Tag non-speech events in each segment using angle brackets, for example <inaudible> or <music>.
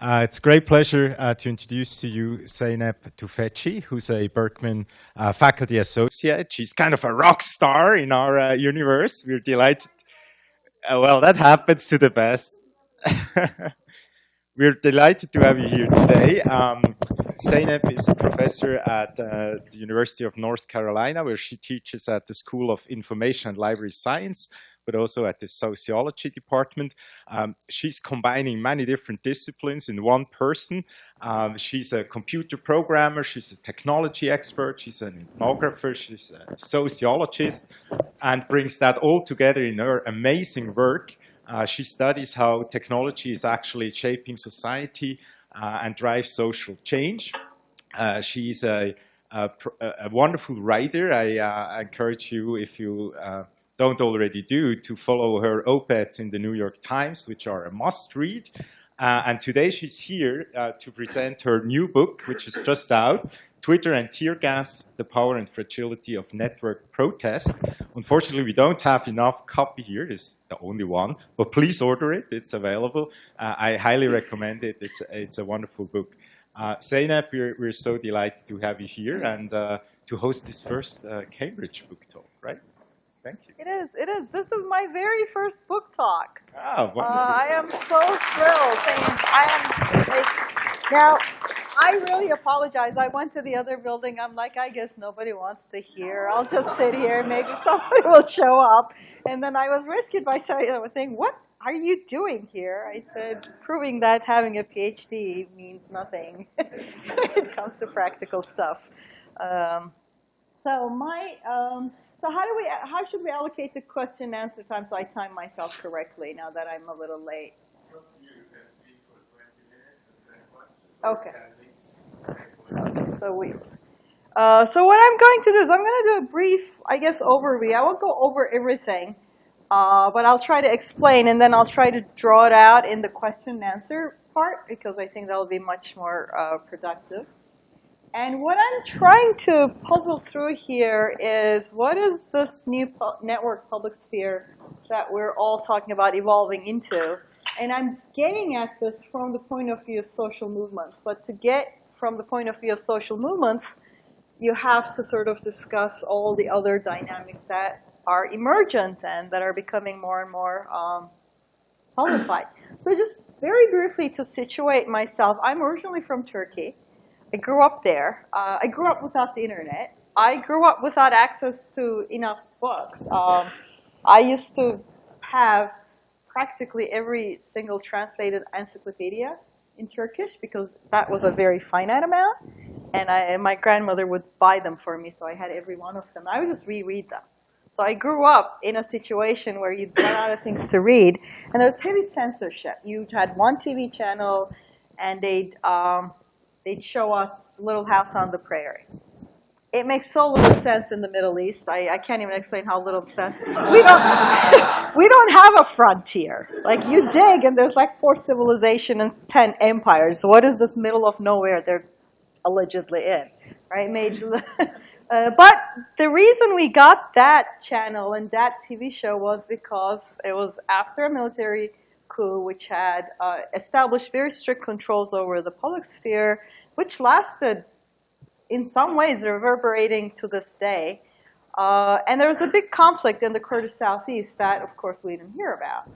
Uh, it's a great pleasure uh, to introduce to you Zeynep Tufekci, who's a Berkman uh, faculty associate. She's kind of a rock star in our uh, universe. We're delighted. Uh, well, that happens to the best. <laughs> We're delighted to have you here today. Um, Zeynep is a professor at uh, the University of North Carolina, where she teaches at the School of Information and Library Science, but also at the sociology department. Um, she's combining many different disciplines in one person. Um, she's a computer programmer, she's a technology expert, she's an ethnographer, she's a sociologist, and brings that all together in her amazing work uh, she studies how technology is actually shaping society uh, and drives social change. Uh, she's a, a, a, wonderful writer. I, uh, encourage you, if you uh, don't already do, to follow her op-eds in the New York Times, which are a must-read. Uh, and today she's here to present her new book, which is just out, Twitter and tear gas, the power and fragility of network protest. Unfortunately, we don't have enough copy here. It's the only one, but please order it. It's available. Uh, I highly recommend it. It's, it's a wonderful book. Uh, Zeynep, we're, we're so delighted to have you here and uh, to host this first uh, Cambridge book talk, right? Thank you. It is, it is. This is my very first book talk. Ah, wonderful. Uh, I am so thrilled. I am, like, now, I really apologize. I went to the other building. I'm like, I guess nobody wants to hear. I'll just sit here. Maybe <laughs> somebody will show up. And then I was rescued by somebody that was saying, what are you doing here? I said, proving that having a PhD means nothing <laughs> when it comes to practical stuff. Um, so my, um, so how do we, how should we allocate the question and answer time so I time myself correctly now that I'm a little late? Okay. So we. Uh, so what I'm going to do is I'm going to do a brief, I guess, overview. I won't go over everything, uh, but I'll try to explain, and then I'll try to draw it out in the question and answer part because I think that will be much more uh, productive. And what I'm trying to puzzle through here is what is this new pu network public sphere that we're all talking about evolving into? And I'm getting at this from the point of view of social movements. But to get from the point of view of social movements, you have to sort of discuss all the other dynamics that are emergent and that are becoming more and more um, solidified. So just very briefly to situate myself, I'm originally from Turkey. I grew up there. Uh, I grew up without the internet. I grew up without access to enough books. Um, I used to have practically every single translated encyclopedia in Turkish because that was a very finite amount. And, I, and my grandmother would buy them for me, so I had every one of them. I would just reread them. So I grew up in a situation where you'd run out of things to read, and there was heavy censorship. You had one TV channel, and they'd um, they'd show us Little House on the Prairie. It makes so little sense in the Middle East. I, I can't even explain how little sense. We don't, <laughs> we don't have a frontier. Like you dig and there's like four civilization and 10 empires. What is this middle of nowhere they're allegedly in, right? Major, <laughs> uh, but the reason we got that channel and that TV show was because it was after a military coup which had uh, established very strict controls over the public sphere, which lasted in some ways reverberating to this day. Uh, and there was a big conflict in the Kurdish southeast that, of course, we didn't hear about.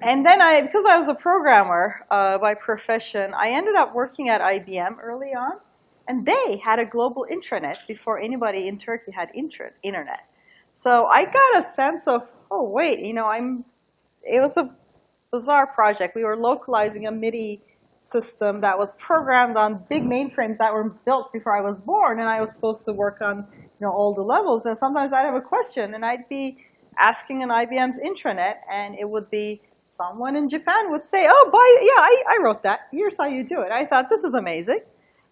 And then I, because I was a programmer uh, by profession, I ended up working at IBM early on. And they had a global intranet before anybody in Turkey had internet. So I got a sense of, oh, wait, you know, I'm, it was a bizarre project. We were localizing a MIDI system that was programmed on big mainframes that were built before I was born, and I was supposed to work on you know all the levels. And sometimes I'd have a question, and I'd be asking an IBM's intranet, and it would be someone in Japan would say, "Oh, boy, yeah, I, I wrote that. Here's how you do it." I thought this is amazing.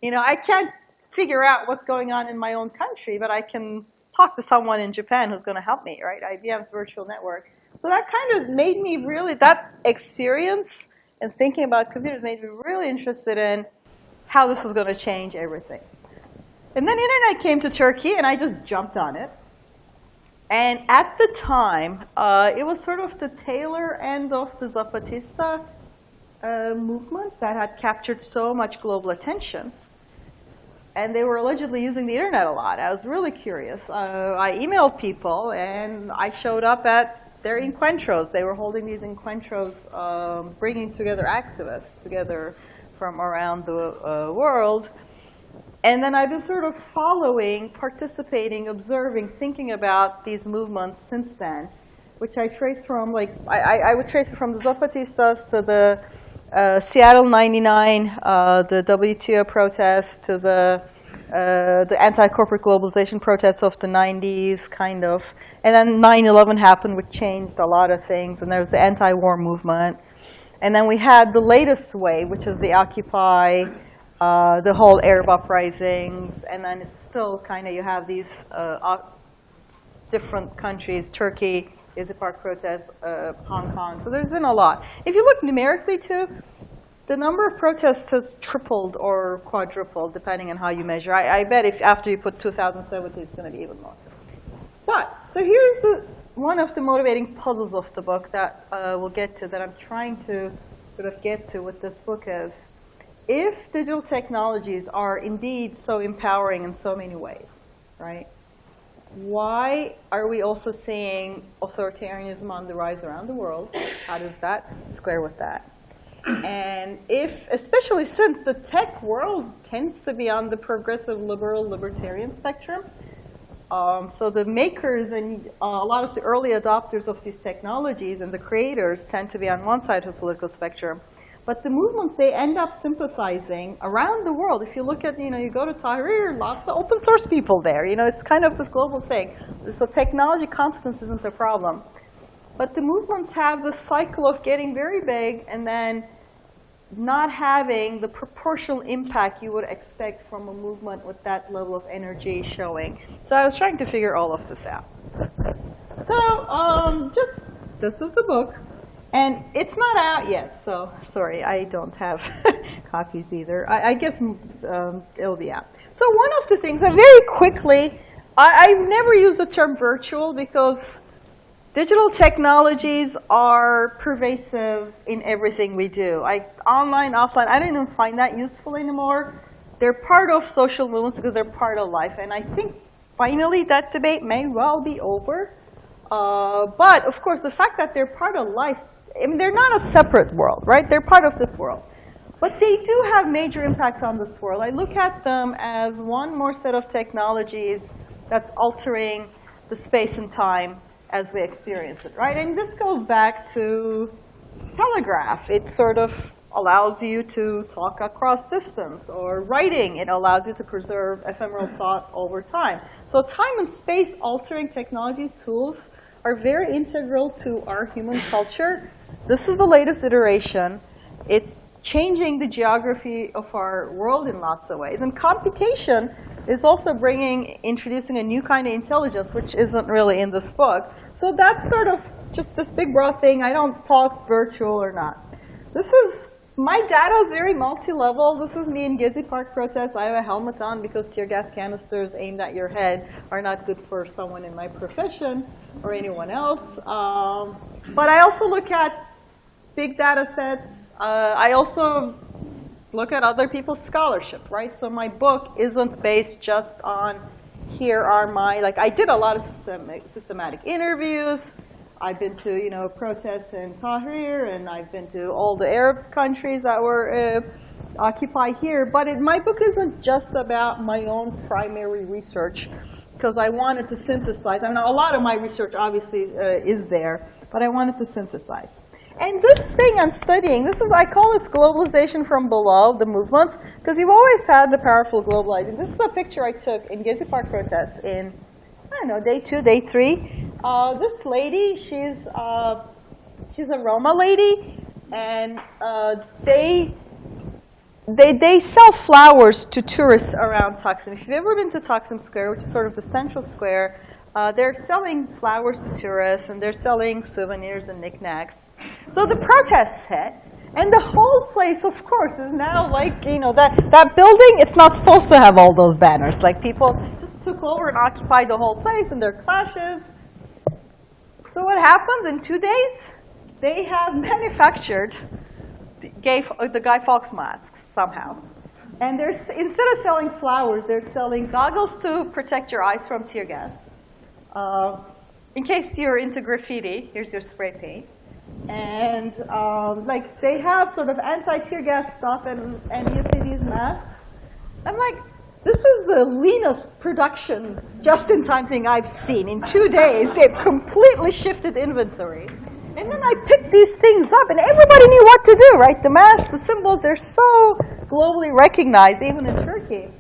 You know, I can't figure out what's going on in my own country, but I can talk to someone in Japan who's going to help me, right? IBM's virtual network. So that kind of made me really, that experience and thinking about computers made me really interested in how this was going to change everything. And then the internet came to Turkey, and I just jumped on it. And at the time, uh, it was sort of the tailor end of the Zapatista uh, movement that had captured so much global attention. And they were allegedly using the internet a lot. I was really curious. Uh, I emailed people, and I showed up at their encuentros. They were holding these encuentros, um, bringing together activists together from around the uh, world. And then I've been sort of following, participating, observing, thinking about these movements since then, which I trace from, like, I, I would trace it from the Zapatistas to the uh, Seattle 99, uh, the WTO protest, to the uh, the anti-corporate globalization protests of the 90s, kind of. And then 9-11 happened, which changed a lot of things. And there was the anti-war movement. And then we had the latest wave, which is the Occupy, uh, the whole Arab uprisings. And then it's still kind of, you have these uh, different countries, Turkey, Gezi Park protests, uh, Hong Kong. So there's been a lot. If you look numerically too, the number of protests has tripled or quadrupled, depending on how you measure. I, I bet if after you put 2017, it's going to be even more. But, so here's the one of the motivating puzzles of the book that uh, we'll get to, that I'm trying to sort of get to with this book is, if digital technologies are indeed so empowering in so many ways, right, why are we also seeing authoritarianism on the rise around the world? How does that square with that? And if, especially since the tech world tends to be on the progressive, liberal, libertarian spectrum, um, so the makers and uh, a lot of the early adopters of these technologies and the creators tend to be on one side of the political spectrum. But the movements, they end up sympathizing around the world. If you look at, you know, you go to Tahrir, lots of open source people there. You know, it's kind of this global thing. So technology competence isn't the problem. But the movements have this cycle of getting very big and then not having the proportional impact you would expect from a movement with that level of energy showing. So I was trying to figure all of this out. So um, just, this is the book. And it's not out yet, so sorry, I don't have <laughs> copies either. I, I guess um, it'll be out. So one of the things, I very quickly, I, I've never used the term virtual because Digital technologies are pervasive in everything we do. I, online, offline, I don't even find that useful anymore. They're part of social movements because they're part of life. And I think finally that debate may well be over. Uh, but of course, the fact that they're part of life, I mean, they're not a separate world, right? They're part of this world. But they do have major impacts on this world. I look at them as one more set of technologies that's altering the space and time as we experience it, right? And this goes back to telegraph. It sort of allows you to talk across distance, or writing, it allows you to preserve ephemeral thought over time. So time and space altering technologies, tools, are very integral to our human culture. This is the latest iteration. It's changing the geography of our world in lots of ways. And computation is also bringing, introducing a new kind of intelligence, which isn't really in this book. So that's sort of just this big broad thing. I don't talk virtual or not. This is, my data is very multi-level. This is me in Gezi Park protest. I have a helmet on because tear gas canisters aimed at your head are not good for someone in my profession or anyone else. Um, but I also look at big data sets. Uh, I also look at other people's scholarship, right? So my book isn't based just on here are my, like I did a lot of systemic, systematic interviews. I've been to, you know, protests in Tahrir, and I've been to all the Arab countries that were uh, occupied here. But it, my book isn't just about my own primary research, because I wanted to synthesize. I mean, a lot of my research obviously uh, is there, but I wanted to synthesize. And this thing I'm studying, this is, I call this globalization from below, the movements, because you've always had the powerful globalizing. This is a picture I took in Gezi Park protests in, I don't know, day two, day three. Uh, this lady, she's, uh, she's a Roma lady, and uh, they, they, they sell flowers to tourists around Taksim. If you've ever been to Taksim Square, which is sort of the central square, uh, they're selling flowers to tourists, and they're selling souvenirs and knickknacks. So the protests hit, and the whole place, of course, is now like, you know, that, that building, it's not supposed to have all those banners. Like people just took over and occupied the whole place, and there are clashes. So what happens in two days? They have <laughs> manufactured gay, the Guy Fawkes masks somehow. And they're, instead of selling flowers, they're selling goggles to protect your eyes from tear gas. Uh, in case you're into graffiti, here's your spray paint. And um, like they have sort of anti-tear gas stuff, and, and you these masks. I'm like, this is the leanest production just-in-time thing I've seen. In two days, they've completely shifted inventory. And then I picked these things up, and everybody knew what to do, right? The masks, the symbols, they're so globally recognized, even in Turkey.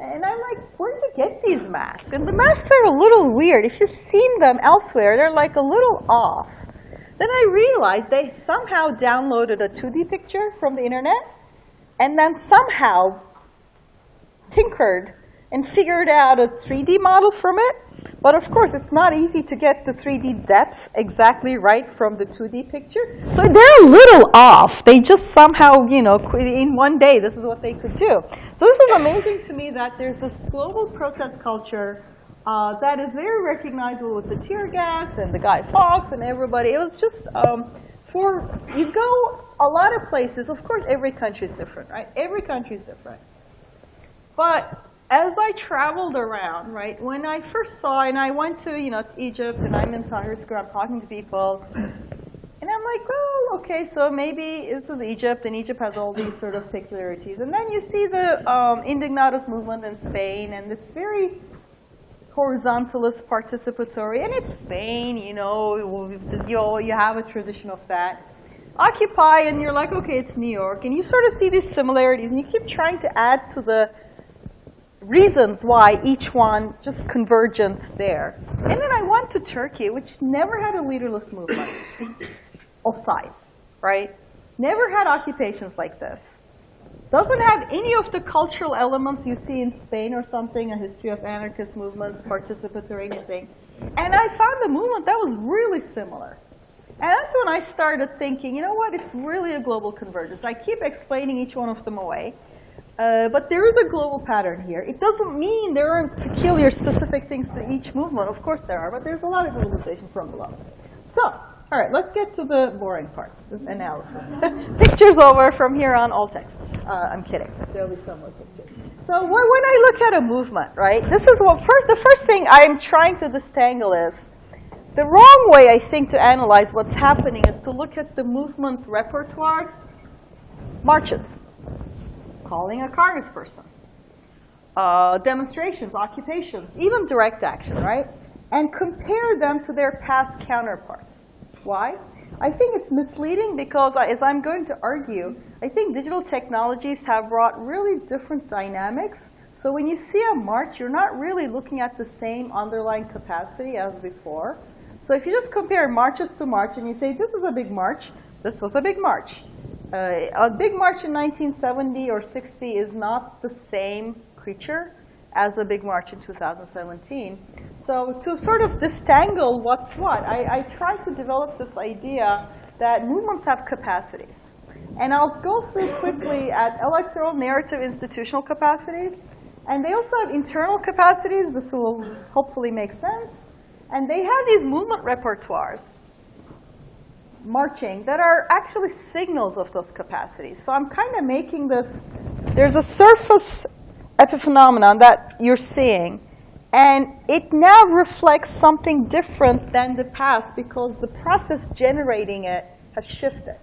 And I'm like, where did you get these masks? And the masks are a little weird. If you've seen them elsewhere, they're like a little off. Then I realized they somehow downloaded a 2D picture from the internet, and then somehow tinkered and figured out a 3D model from it. But of course, it's not easy to get the 3D depth exactly right from the 2D picture. So they're a little off. They just somehow, you know, in one day, this is what they could do. So this is amazing to me that there's this global protest culture uh, that is very recognizable with the tear gas and the Guy Fawkes and everybody. It was just, um, for, you go a lot of places, of course every country is different, right? Every country is different. But as I traveled around, right, when I first saw, and I went to, you know, Egypt, and I'm in Tahrir Square, I'm talking to people, and I'm like, well, okay, so maybe this is Egypt, and Egypt has all these sort of peculiarities. And then you see the um, Indignados movement in Spain, and it's very horizontalist participatory, and it's Spain, you know, you, have a tradition of that. Occupy, and you're like, okay, it's New York, and you sort of see these similarities, and you keep trying to add to the reasons why each one just convergent there. And then I went to Turkey, which never had a leaderless movement of size, right? Never had occupations like this. Doesn't have any of the cultural elements you see in Spain or something, a history of anarchist movements, participatory anything. And I found a movement that was really similar. And that's when I started thinking, you know what, it's really a global convergence. I keep explaining each one of them away. Uh, but there is a global pattern here. It doesn't mean there aren't peculiar specific things to each movement. Of course there are, but there's a lot of globalization from below. So, all right, let's get to the boring parts, this analysis. <laughs> pictures over from here on, all text. Uh, I'm kidding. There'll be some more pictures. So when I look at a movement, right, this is what first, the first thing I'm trying to distangle is the wrong way, I think, to analyze what's happening is to look at the movement repertoires, marches calling a congressperson, uh, demonstrations, occupations, even direct action, right? And compare them to their past counterparts. Why? I think it's misleading because, as I'm going to argue, I think digital technologies have brought really different dynamics. So when you see a march, you're not really looking at the same underlying capacity as before. So if you just compare marches to march and you say, this is a big march, this was a big march. Uh, a big march in 1970 or 60 is not the same creature as a big march in 2017. So to sort of distangle what's what, I, I try to develop this idea that movements have capacities. And I'll go through quickly at electoral, narrative, institutional capacities. And they also have internal capacities. This will hopefully make sense. And they have these movement repertoires marching that are actually signals of those capacities. So I'm kind of making this, there's a surface epiphenomenon that you're seeing, and it now reflects something different than the past because the process generating it has shifted.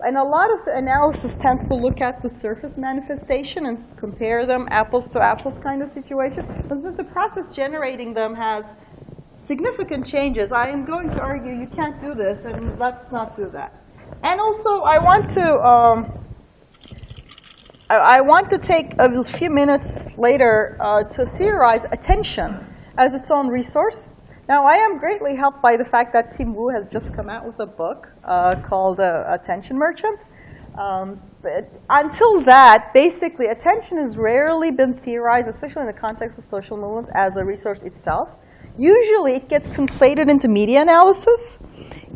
And a lot of the analysis tends to look at the surface manifestation and compare them apples to apples kind of situation. But since the process generating them has significant changes, I am going to argue you can't do this, and let's not do that. And also, I want to um, I, want to take a few minutes later uh, to theorize attention as its own resource. Now, I am greatly helped by the fact that Tim Wu has just come out with a book uh, called uh, Attention Merchants. Um, but until that, basically, attention has rarely been theorized, especially in the context of social movements, as a resource itself. Usually it gets conflated into media analysis.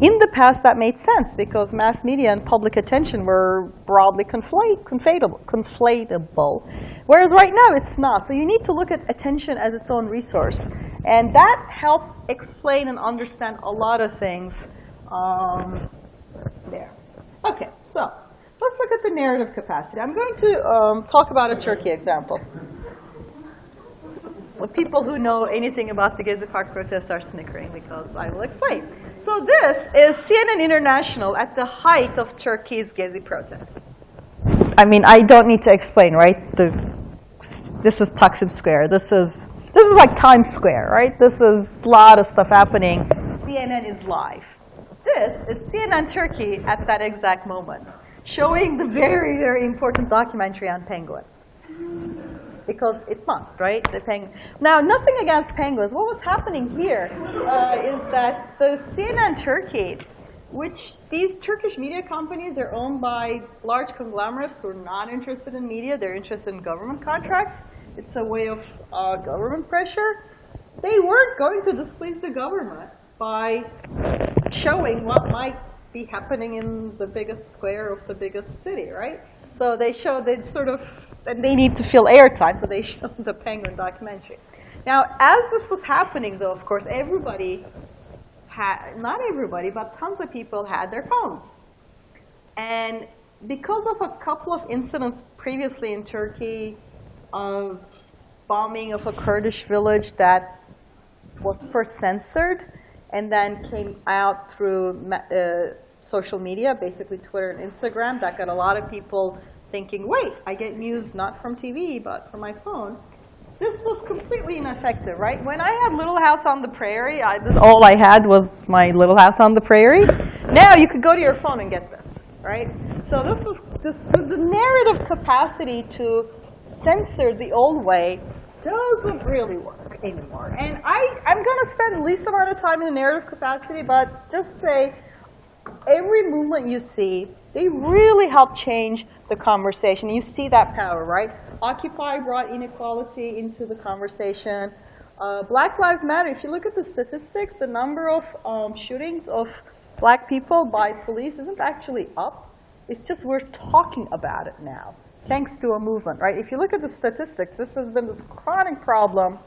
In the past, that made sense because mass media and public attention were broadly conflate, conflatable, conflatable. Whereas right now, it's not. So you need to look at attention as its own resource. And that helps explain and understand a lot of things um, there. OK, so let's look at the narrative capacity. I'm going to um, talk about a Turkey example. Well, people who know anything about the Gezi Park protests are snickering because I will explain. So this is CNN International at the height of Turkey's Gezi protests. I mean, I don't need to explain, right? The, this is Taksim Square. This is this is like Times Square, right? This is a lot of stuff happening. CNN is live. This is CNN Turkey at that exact moment, showing the very, very important documentary on penguins. Because it must, right? The peng now, nothing against penguins. What was happening here uh, is that the CNN Turkey, which these Turkish media companies are owned by large conglomerates who are not interested in media, they're interested in government contracts. It's a way of uh, government pressure. They weren't going to displease the government by showing what might be happening in the biggest square of the biggest city, right? So they showed that sort of, and they need to fill airtime, so they <laughs> showed the penguin documentary. Now, as this was happening, though, of course, everybody had, not everybody, but tons of people had their phones. And because of a couple of incidents previously in Turkey, of bombing of a Kurdish village that was first censored and then came out through uh, social media, basically Twitter and Instagram, that got a lot of people thinking, wait, I get news not from TV, but from my phone. This was completely ineffective, right? When I had Little House on the Prairie, I, this, all I had was my Little House on the Prairie. Now you could go to your phone and get this, right? So this was this, the, narrative capacity to censor the old way doesn't really work anymore. And I, I'm going to spend the least amount of time in the narrative capacity, but just say every movement you see, they really help change the conversation. You see that power, right? Occupy brought inequality into the conversation. Uh, black Lives Matter, if you look at the statistics, the number of um, shootings of black people by police isn't actually up. It's just we're talking about it now thanks to a movement, right? If you look at the statistics, this has been this chronic problem,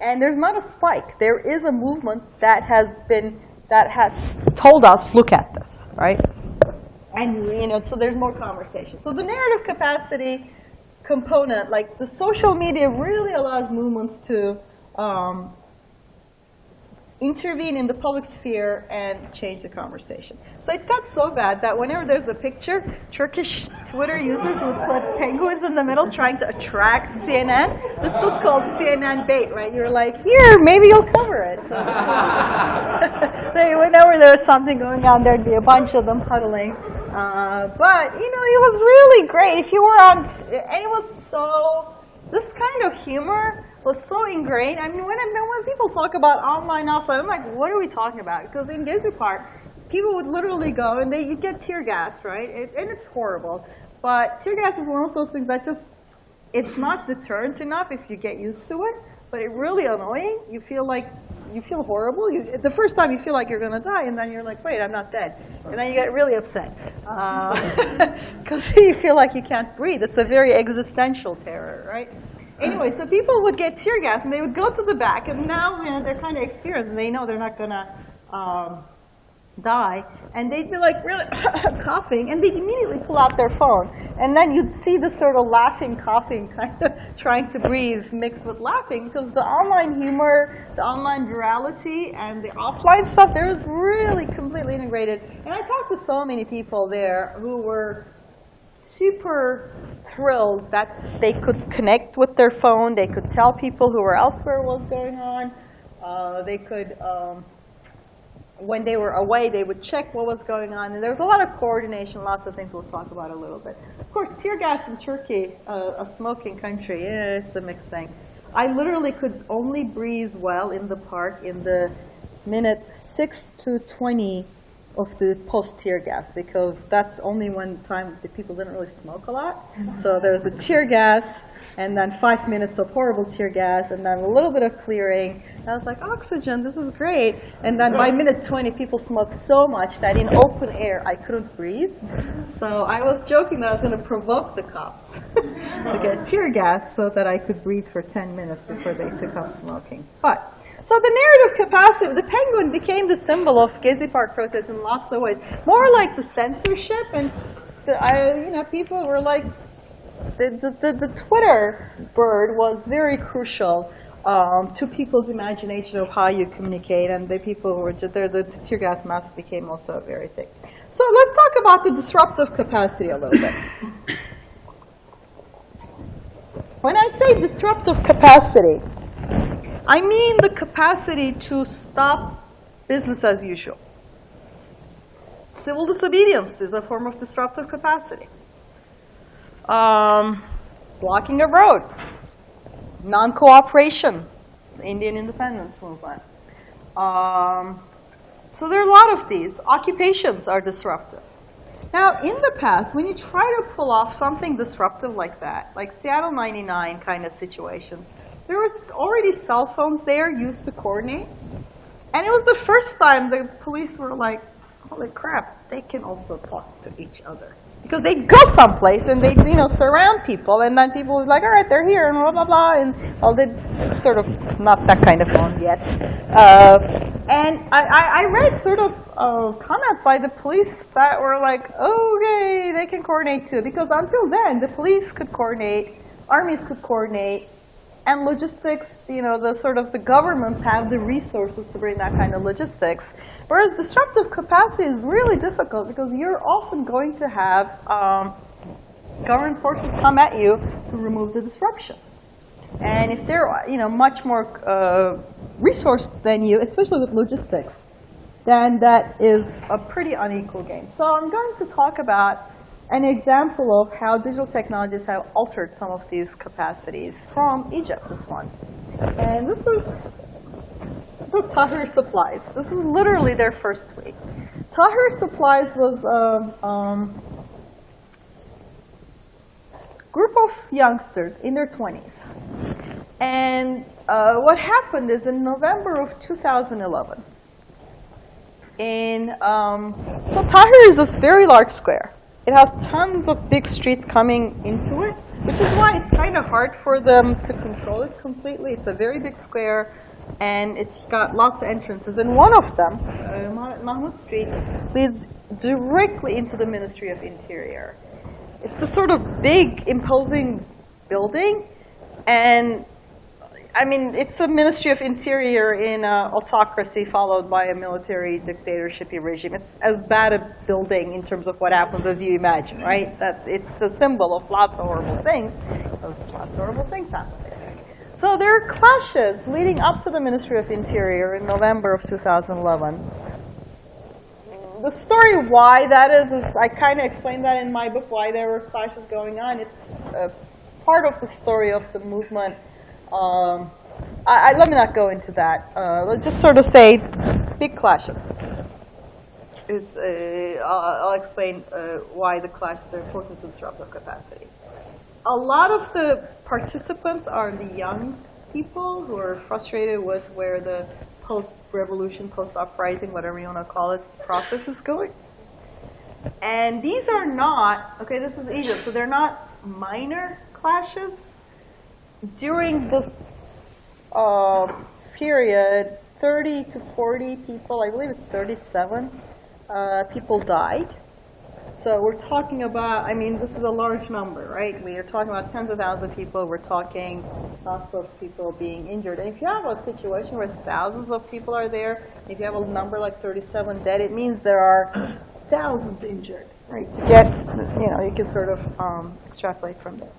and there's not a spike. There is a movement that has been, that has told us, look at this, right? And, you know, so there's more conversation. So the narrative capacity component, like the social media really allows movements to um, intervene in the public sphere and change the conversation. So it got so bad that whenever there's a picture, Turkish Twitter users would put penguins in the middle trying to attract CNN. This was called CNN bait, right? You're like, here, maybe you'll cover it. So <laughs> whenever there was something going on, there'd be a bunch of them huddling. Uh, but, you know, it was really great. If you were on, and it was so, this kind of humor was so ingrained. I mean, when, I, when people talk about online, offline, I'm like, what are we talking about? Because in Gezi Park, people would literally go and they you get tear gas, right? It, and it's horrible. But tear gas is one of those things that just, it's not deterrent enough if you get used to it, but it really annoying. You feel like, you feel horrible. You, the first time you feel like you're going to die, and then you're like, wait, I'm not dead. And then you get really upset because uh, <laughs> <laughs> you feel like you can't breathe. It's a very existential terror, right? Anyway, so people would get tear gas and they would go to the back and now you know, they're kind of experienced and they know they're not going to um, die. And they'd be like really <coughs> coughing and they'd immediately pull out their phone. And then you'd see the sort of laughing, coughing, <laughs> kind of trying to breathe mixed with laughing because the online humor, the online virality, and the offline stuff, there was really completely integrated. And I talked to so many people there who were super thrilled that they could connect with their phone. They could tell people who were elsewhere what was going on. Uh, they could, um, when they were away, they would check what was going on. And there was a lot of coordination, lots of things we'll talk about a little bit. Of course, tear gas in Turkey, uh, a smoking country, yeah, it's a mixed thing. I literally could only breathe well in the park in the minute 6 to 20 of the post tear gas because that's only one time the people didn't really smoke a lot. So there's the tear gas and then five minutes of horrible tear gas and then a little bit of clearing. And I was like, oxygen, this is great. And then by minute 20, people smoked so much that in open air, I couldn't breathe. So I was joking that I was going to provoke the cops <laughs> to get tear gas so that I could breathe for 10 minutes before they took up smoking. But so the narrative capacity, the penguin became the symbol of Gezi Park protests in lots of ways. More like the censorship and the, I, you know, people were like, the, the, the, the Twitter bird was very crucial um, to people's imagination of how you communicate, and the people were just. The tear gas mask became also very thick. So let's talk about the disruptive capacity a little bit. <coughs> When I say disruptive capacity, I mean the capacity to stop business as usual. Civil disobedience is a form of disruptive capacity. Um, blocking a road, non-cooperation, Indian independence movement. Um, so there are a lot of these. Occupations are disruptive. Now, in the past, when you try to pull off something disruptive like that, like Seattle 99 kind of situations, there was already cell phones there used to coordinate. And it was the first time the police were like, holy crap, they can also talk to each other. Because they go someplace and they, you know, surround people, and then people were like, all right, they're here, and blah, blah, blah, and all the sort of not that kind of phone yet. Uh, and I, I, I, read sort of uh, comments by the police that were like, okay, they can coordinate too, because until then, the police could coordinate, armies could coordinate, and logistics, you know, the sort of the governments have the resources to bring that kind of logistics. Whereas disruptive capacity is really difficult because you're often going to have um, government forces come at you to remove the disruption. And if they're, you know, much more uh, resourced than you, especially with logistics, then that is a pretty unequal game. So I'm going to talk about an example of how digital technologies have altered some of these capacities from Egypt, this one. And this is, this is Tahrir Supplies. This is literally their first tweet. Tahrir Supplies was a um, group of youngsters in their 20s. And uh, what happened is in November of 2011, in, um, so Tahrir is this very large square. It has tons of big streets coming into it, which is why it's kind of hard for them to control it completely. It's a very big square, and it's got lots of entrances. And one of them, uh, Mahmoud Street, leads directly into the Ministry of Interior. It's a sort of big, imposing building, and I mean, it's a Ministry of Interior in an autocracy followed by a military dictatorship regime. It's as bad a building in terms of what happens as you imagine, right? That it's a symbol of lots of horrible things. Lots of horrible things happen. So there are clashes leading up to the Ministry of Interior in November of 2011. The story why that is, is I kind of explained that in my book, why there were clashes going on. It's uh, part of the story of the movement um, I, I, let me not go into that. Uh, let's just sort of say big clashes. Is, uh, I'll, I'll, explain uh, why the clashes are important to disruptive capacity. A lot of the participants are the young people who are frustrated with where the post-revolution, post-uprising, whatever you want to call it, process is going. And these are not, okay, this is Egypt, so they're not minor clashes during this uh, period, 30 to 40 people, I believe it's 37, uh, people died. So we're talking about, I mean, this is a large number, right? We are talking about tens of thousands of people. We're talking lots of people being injured. And if you have a situation where thousands of people are there, if you have a number like 37 dead, it means there are thousands injured, right? To get, you know, you can sort of um, extrapolate from there.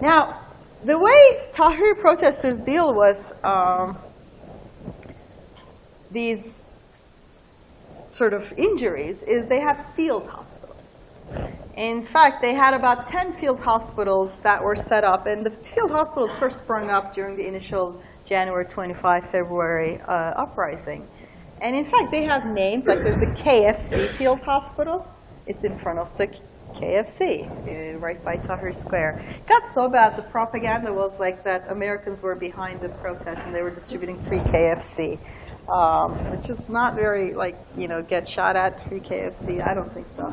Now, the way Tahrir protesters deal with um, these sort of injuries is they have field hospitals. In fact, they had about 10 field hospitals that were set up, and the field hospitals first sprung up during the initial January 25, February uh, uprising. And in fact, they have names, like there's the KFC Field Hospital. It's in front of the KFC, uh, right by Tahrir Square. It got so bad, the propaganda was like that Americans were behind the protest and they were distributing free KFC, um, which is not very, like, you know, get shot at free KFC. I don't think so.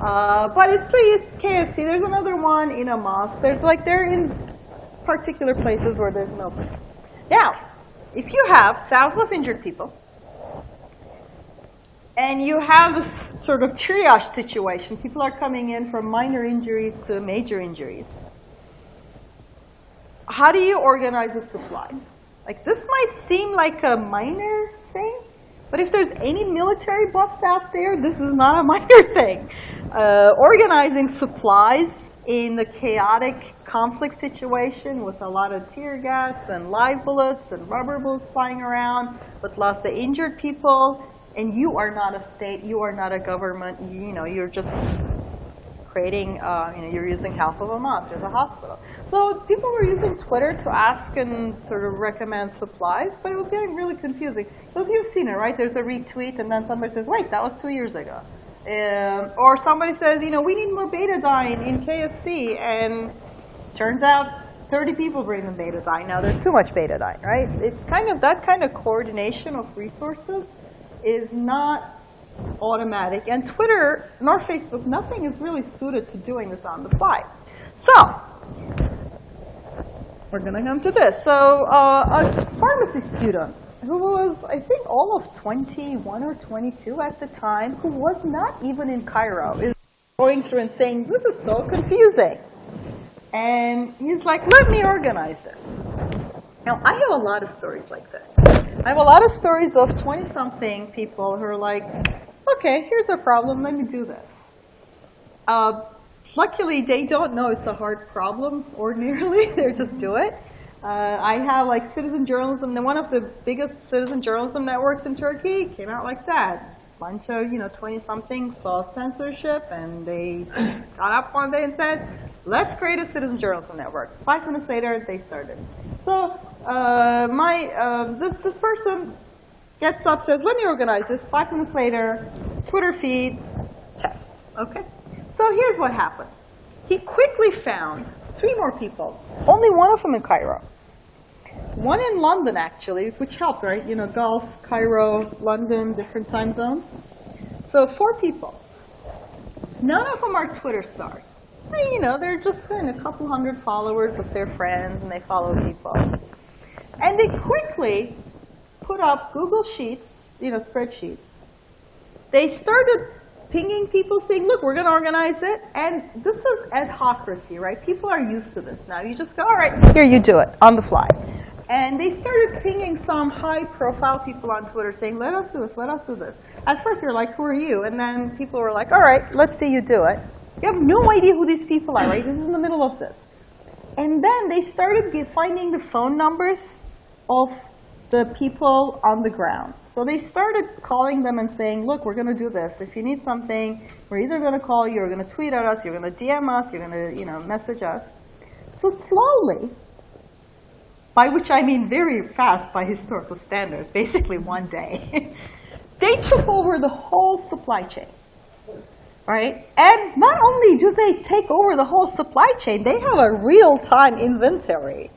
Uh, but it's the KFC. There's another one in a mosque. There's like, they're in particular places where there's no. Now, if you have thousands of injured people, and you have this sort of triage situation. People are coming in from minor injuries to major injuries. How do you organize the supplies? Like this might seem like a minor thing, but if there's any military buffs out there, this is not a <laughs> minor thing. Uh, organizing supplies in a chaotic conflict situation with a lot of tear gas and live bullets and rubber bullets flying around, with lots of injured people, and you are not a state, you are not a government, you, you know, you're just creating, uh, you know, you're using half of a mosque as a hospital. So people were using Twitter to ask and sort of recommend supplies, but it was getting really confusing. Because you've seen it, right? There's a retweet, and then somebody says, wait, that was two years ago. Um, or somebody says, you know, we need more betadine in KFC, and turns out 30 people bring them betadine. Now there's too much betadine, right? It's kind of that kind of coordination of resources is not automatic. And Twitter nor Facebook, nothing is really suited to doing this on the fly. So we're going to come to this. So uh, a pharmacy student who was, I think, all of 21 or 22 at the time, who was not even in Cairo, is going through and saying, this is so confusing. And he's like, let me organize this. Now, I have a lot of stories like this. I have a lot of stories of 20-something people who are like, okay, here's a problem, let me do this. Uh, luckily, they don't know it's a hard problem <laughs> ordinarily. they just do it. Uh, I have like citizen journalism, one of the biggest citizen journalism networks in Turkey came out like that. Bunch of, you know, 20 something saw censorship, and they <clears throat> got up one day and said, let's create a citizen journalism network. Five minutes later, they started. So uh, my, uh, this, this person gets up, says, let me organize this. Five minutes later, Twitter feed, test, okay? So here's what happened. He quickly found three more people, only one of them in Cairo. One in London, actually, which helped, right? You know, Gulf, Cairo, London, different time zones. So four people. None of them are Twitter stars. You know, they're just kind of a couple hundred followers of their friends, and they follow people. And they quickly put up Google Sheets, you know, spreadsheets. They started pinging people saying, look, we're going to organize it. And this is adhocracy, right? People are used to this now. You just go, all right, here, you do it on the fly. And they started pinging some high-profile people on Twitter saying, let us do this, let us do this. At first, you're like, who are you? And then people were like, all right, let's see you do it. You have no idea who these people are, right? This is in the middle of this. And then they started finding the phone numbers of the people on the ground. So they started calling them and saying, look, we're going to do this. If you need something, we're either going to call you, or going to tweet at us, you're going to DM us, you're going to you know, message us. So slowly, by which I mean very fast by historical standards, basically one day, <laughs> they took over the whole supply chain. Right? And not only do they take over the whole supply chain, they have a real-time inventory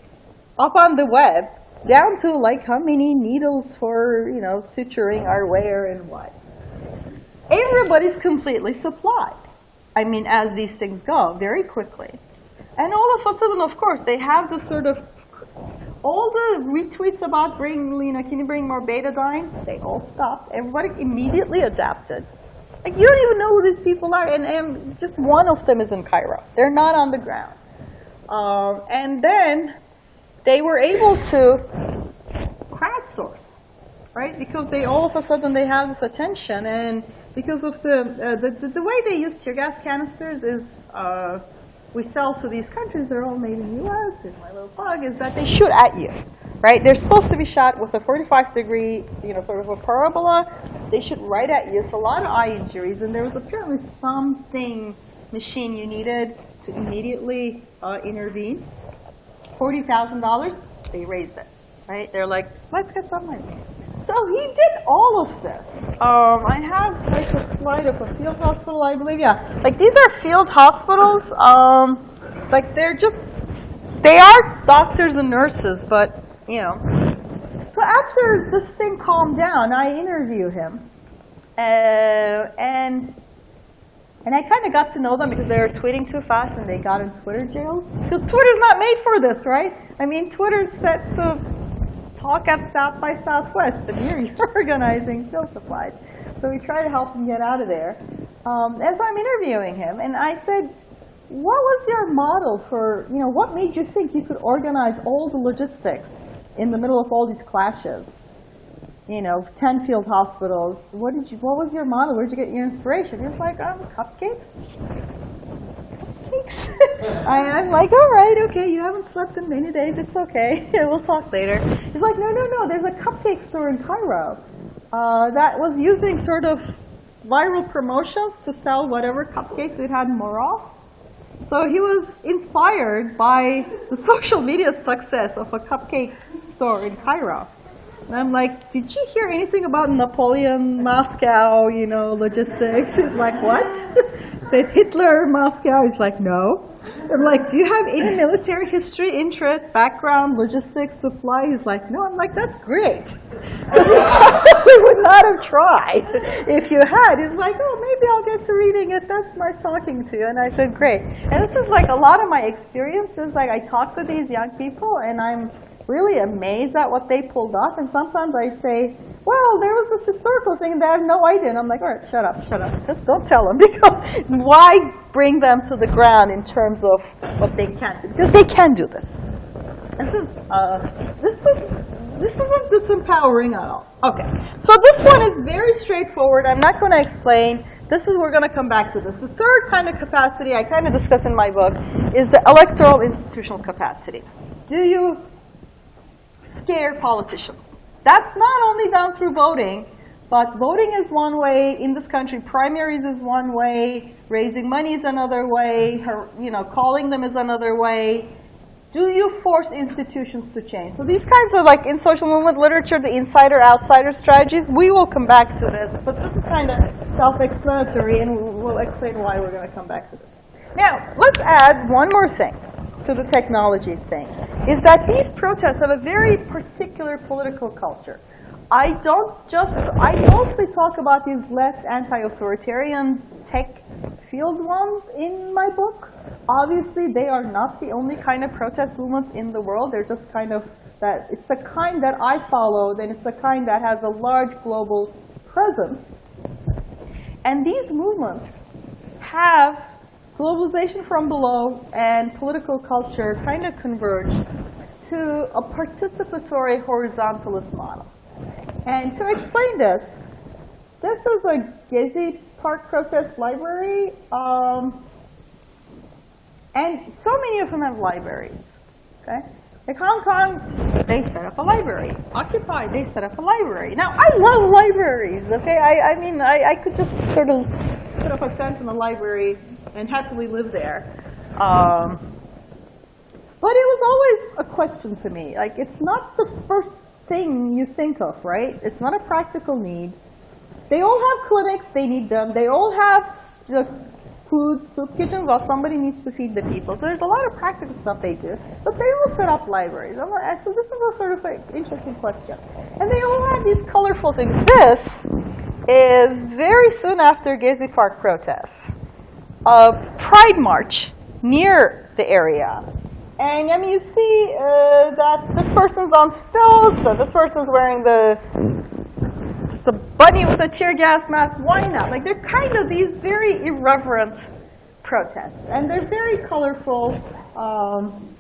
up on the web down to like how many needles for, you know, suturing are where and what. Everybody's completely supplied. I mean, as these things go, very quickly. And all of a sudden, of course, they have this sort of, all the retweets about bring, you know, can you bring more betadine? They all stopped. Everybody immediately adapted. Like, you don't even know who these people are, and, and just one of them is in Cairo. They're not on the ground. Um, and then they were able to crowdsource, right? Because they all of a sudden they have this attention, and because of the uh, the, the, the, way they use tear gas canisters is uh, we sell to these countries. They're all made in the U.S. And my little bug is that they shoot at you, right? They're supposed to be shot with a 45 degree, you know, sort of a parabola. They shoot right at you. So a lot of eye injuries, and there was apparently something machine you needed to immediately uh, intervene. $40,000, they raised it, right? They're like, let's get some money. So he did all of this. Um, I have like a slide of a field hospital, I believe. Yeah, like these are field hospitals. Um, like they're just, they are doctors and nurses, but you know. So after this thing calmed down, I interview him, uh, and and I kind of got to know them because they were tweeting too fast and they got in Twitter jail. Because Twitter's not made for this, right? I mean, Twitter's set to talk at South by Southwest, and here <laughs> you're organizing field supplies. So we try to help him get out of there. Um, as I'm interviewing him, and I said, what was your model for, you know, what made you think you could organize all the logistics in the middle of all these clashes? You know, 10 field hospitals. What did you, what was your model? Where did you get your inspiration? Was like, um, cupcakes. Cupcakes. <laughs> I, am like, all right, okay, you haven't slept in many days. It's okay. <laughs> we'll talk later. He's like, no, no, no, there's a cupcake store in Cairo uh, that was using sort of viral promotions to sell whatever cupcakes it had more of. So he was inspired by the <laughs> social media success of a cupcake store in Cairo. And I'm like, did you hear anything about Napoleon, Moscow, you know, logistics? <laughs> He's like, what? <laughs> Said Hitler, Moscow. He's like, no. I'm like, do you have any military history, interest, background, logistics, supply? He's like, no. I'm like, that's great. <laughs> we would not have tried if you had. He's like, oh, maybe I'll get to reading it. That's nice talking to you. And I said, great. And this is like a lot of my experiences. Like I talk to these young people and I'm really amazed at what they pulled off. And sometimes I say, well, there was this historical thing and they have no idea. And I'm like, all right, shut up, shut up. Just don't tell them <laughs> because why bring them to the ground in terms of what they can't do? Because they can do this. This is, uh, this is, this isn't disempowering at all. Okay, so this one is very straightforward. I'm not going to explain. This is, we're going to come back to this. The third kind of capacity I kind of discuss in my book is the electoral institutional capacity. Do you scare politicians? That's not only done through voting, but voting is one way in this country. Primaries is one way. Raising money is another way. You know, calling them is another way. Do you force institutions to change? So these kinds of like in social movement literature, the insider-outsider strategies, we will come back to this, but this is kind of self-explanatory and we'll explain why we're going to come back to this. Now, let's add one more thing to the technology thing, is that these protests have a very particular political culture. I don't just, I mostly talk about these left anti-authoritarian tech field ones in my book. Obviously, they are not the only kind of protest movements in the world. They're just kind of that, it's a kind that I follow, then it's a kind that has a large global presence. And these movements have globalization from below and political culture kind of converge to a participatory horizontalist model. And to explain this, this is a Gezi Park protest library. Um, and so many of them have libraries. Okay? Like Hong Kong, they set up a library. Occupy, they set up a library. Now, I love libraries, okay? I, I mean, I, I could just sort of put up a tent in a library and happily live there. Um, but it was always a question to me. Like, it's not the first thing you think of, right? It's not a practical need. They all have clinics, they need them. They all have food, soup kitchens, well, somebody needs to feed the people. So there's a lot of practical stuff they do. But they all set up libraries. Like, so this is a sort of like interesting question. And they all have these colorful things. This is very soon after Gezi Park protests. A pride march near the area. And I mean, you see uh, that this person's on stilts, so this person's wearing the a bunny with a tear gas mask. Why not? Like they're kind of these very irreverent protests, and they're very colorful. Um,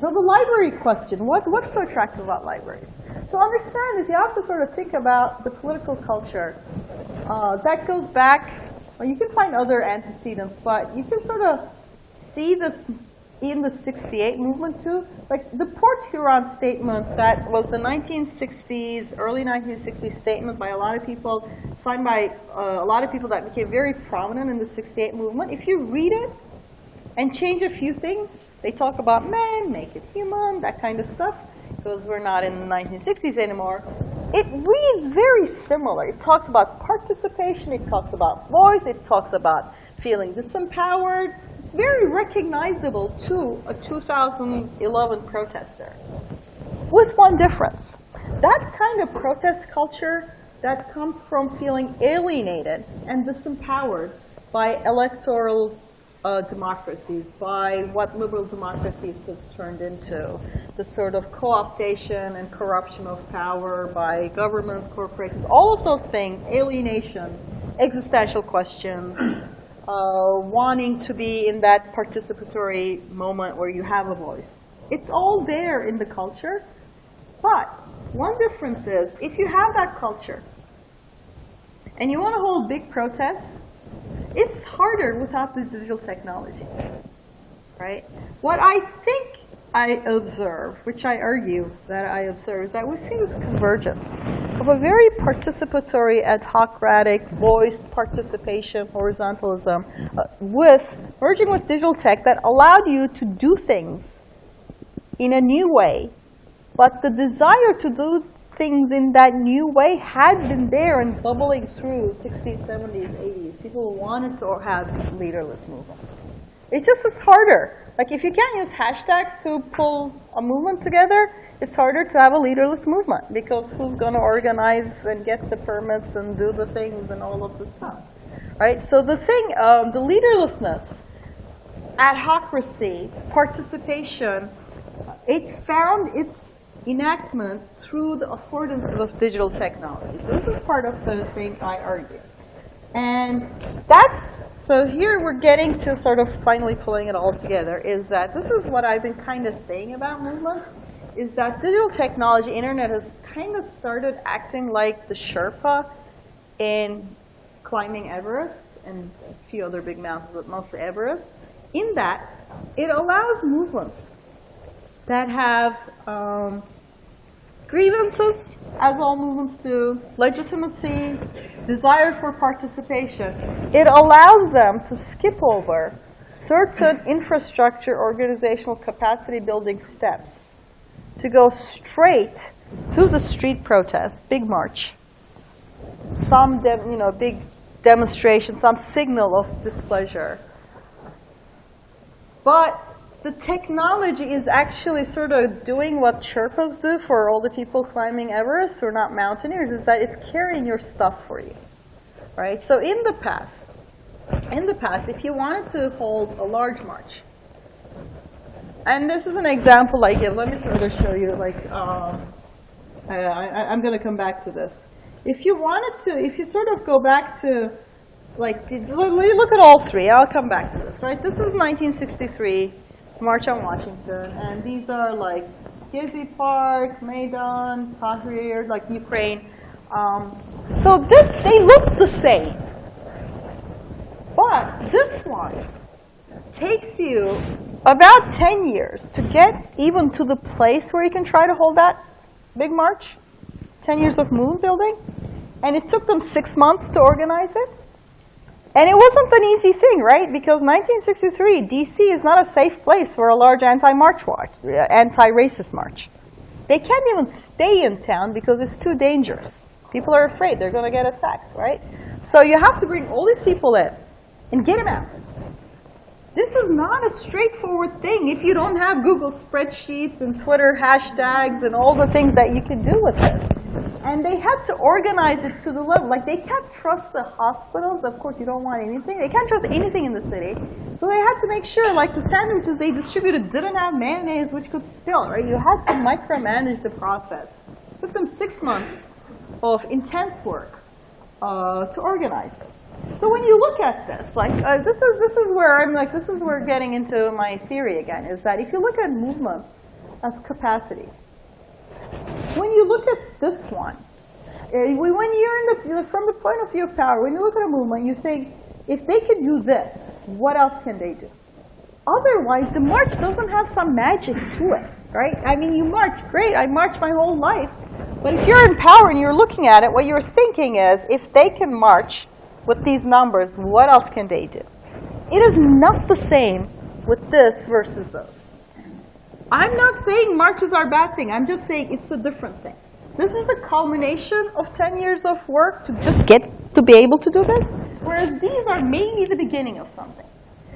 so the library question, what, what's so attractive about libraries? To understand this, you have to sort of think about the political culture. Uh, that goes back, you can find other antecedents, but you can sort of see this in the 68 movement too. Like the Port Huron statement that was the 1960s, early 1960s statement by a lot of people, signed by uh, a lot of people that became very prominent in the 68 movement. If you read it and change a few things, they talk about men, make it human, that kind of stuff, because we're not in the 1960s anymore. It reads very similar. It talks about participation, it talks about voice, it talks about feeling disempowered, it's very recognizable to a 2011 protester. With one difference. That kind of protest culture that comes from feeling alienated and disempowered by electoral uh, democracies, by what liberal democracies has turned into, the sort of co-optation and corruption of power by governments, corporations, all of those things, alienation, existential questions, <clears throat> uh, wanting to be in that participatory moment where you have a voice. It's all there in the culture, but one difference is if you have that culture and you want to hold big protests, it's harder without the digital technology, right? What I think I observe, which I argue that I observe, is that we've seen this convergence of a very participatory, adhocratic, voice participation, horizontalism, uh, with merging with digital tech that allowed you to do things in a new way. But the desire to do things in that new way had been there and bubbling through 60s, 70s, 80s. People wanted to have leaderless movement. It just is harder. Like if you can't use hashtags to pull a movement together, it's harder to have a leaderless movement because who's going to organize and get the permits and do the things and all of the stuff, right? So the thing, um, the leaderlessness, adhocracy, participation, it found its enactment through the affordances of digital technology. So this is part of the thing I argue. And that's so here we're getting to sort of finally pulling it all together is that this is what I've been kind of saying about movements, is that digital technology, internet has kind of started acting like the Sherpa in climbing Everest and a few other big mountains, but mostly Everest, in that it allows movements that have um, grievances, as all movements do, legitimacy, desire for participation, it allows them to skip over certain infrastructure organizational capacity building steps to go straight to the street protest, big march, some you know, big demonstration, some signal of displeasure. But the technology is actually sort of doing what Sherpas do for all the people climbing Everest are not mountaineers, is that it's carrying your stuff for you, right? So in the past, in the past, if you wanted to hold a large march, and this is an example I give. Let me sort of show you, like, um, I, am going to come back to this. If you wanted to, if you sort of go back to, like, look at all three. I'll come back to this, right? This is 1963. March on Washington. And these are like Gezi Park, Maidan, Tahrir, like Ukraine. Um, so this, they look the same. But this one takes you about 10 years to get even to the place where you can try to hold that big march. 10 years of moon building. And it took them six months to organize it. And it wasn't an easy thing, right? Because 1963, DC is not a safe place for a large anti-march march, uh, anti-racist march. They can't even stay in town because it's too dangerous. People are afraid they're going to get attacked, right? So you have to bring all these people in and get them out. This is not a straightforward thing if you don't have Google spreadsheets and Twitter hashtags and all the things that you can do with this. And they had to organize it to the level. Like, they can't trust the hospitals. Of course, you don't want anything. They can't trust anything in the city. So they had to make sure, like, the sandwiches they distributed didn't have mayonnaise, which could spill, right? You had to micromanage the process. It took them six months of intense work uh, to organize this. So when you look at this, like uh, this is this is where I'm like this is where getting into my theory again is that if you look at movements as capacities, when you look at this one, uh, when you're in the from the point of view of power, when you look at a movement, you think if they can do this, what else can they do? Otherwise, the march doesn't have some magic to it, right? I mean, you march, great, I marched my whole life. But if you're in power and you're looking at it, what you're thinking is, if they can march with these numbers, what else can they do? It is not the same with this versus those. I'm not saying marches are a bad thing. I'm just saying it's a different thing. This is the culmination of 10 years of work to just get to be able to do this, whereas these are maybe the beginning of something,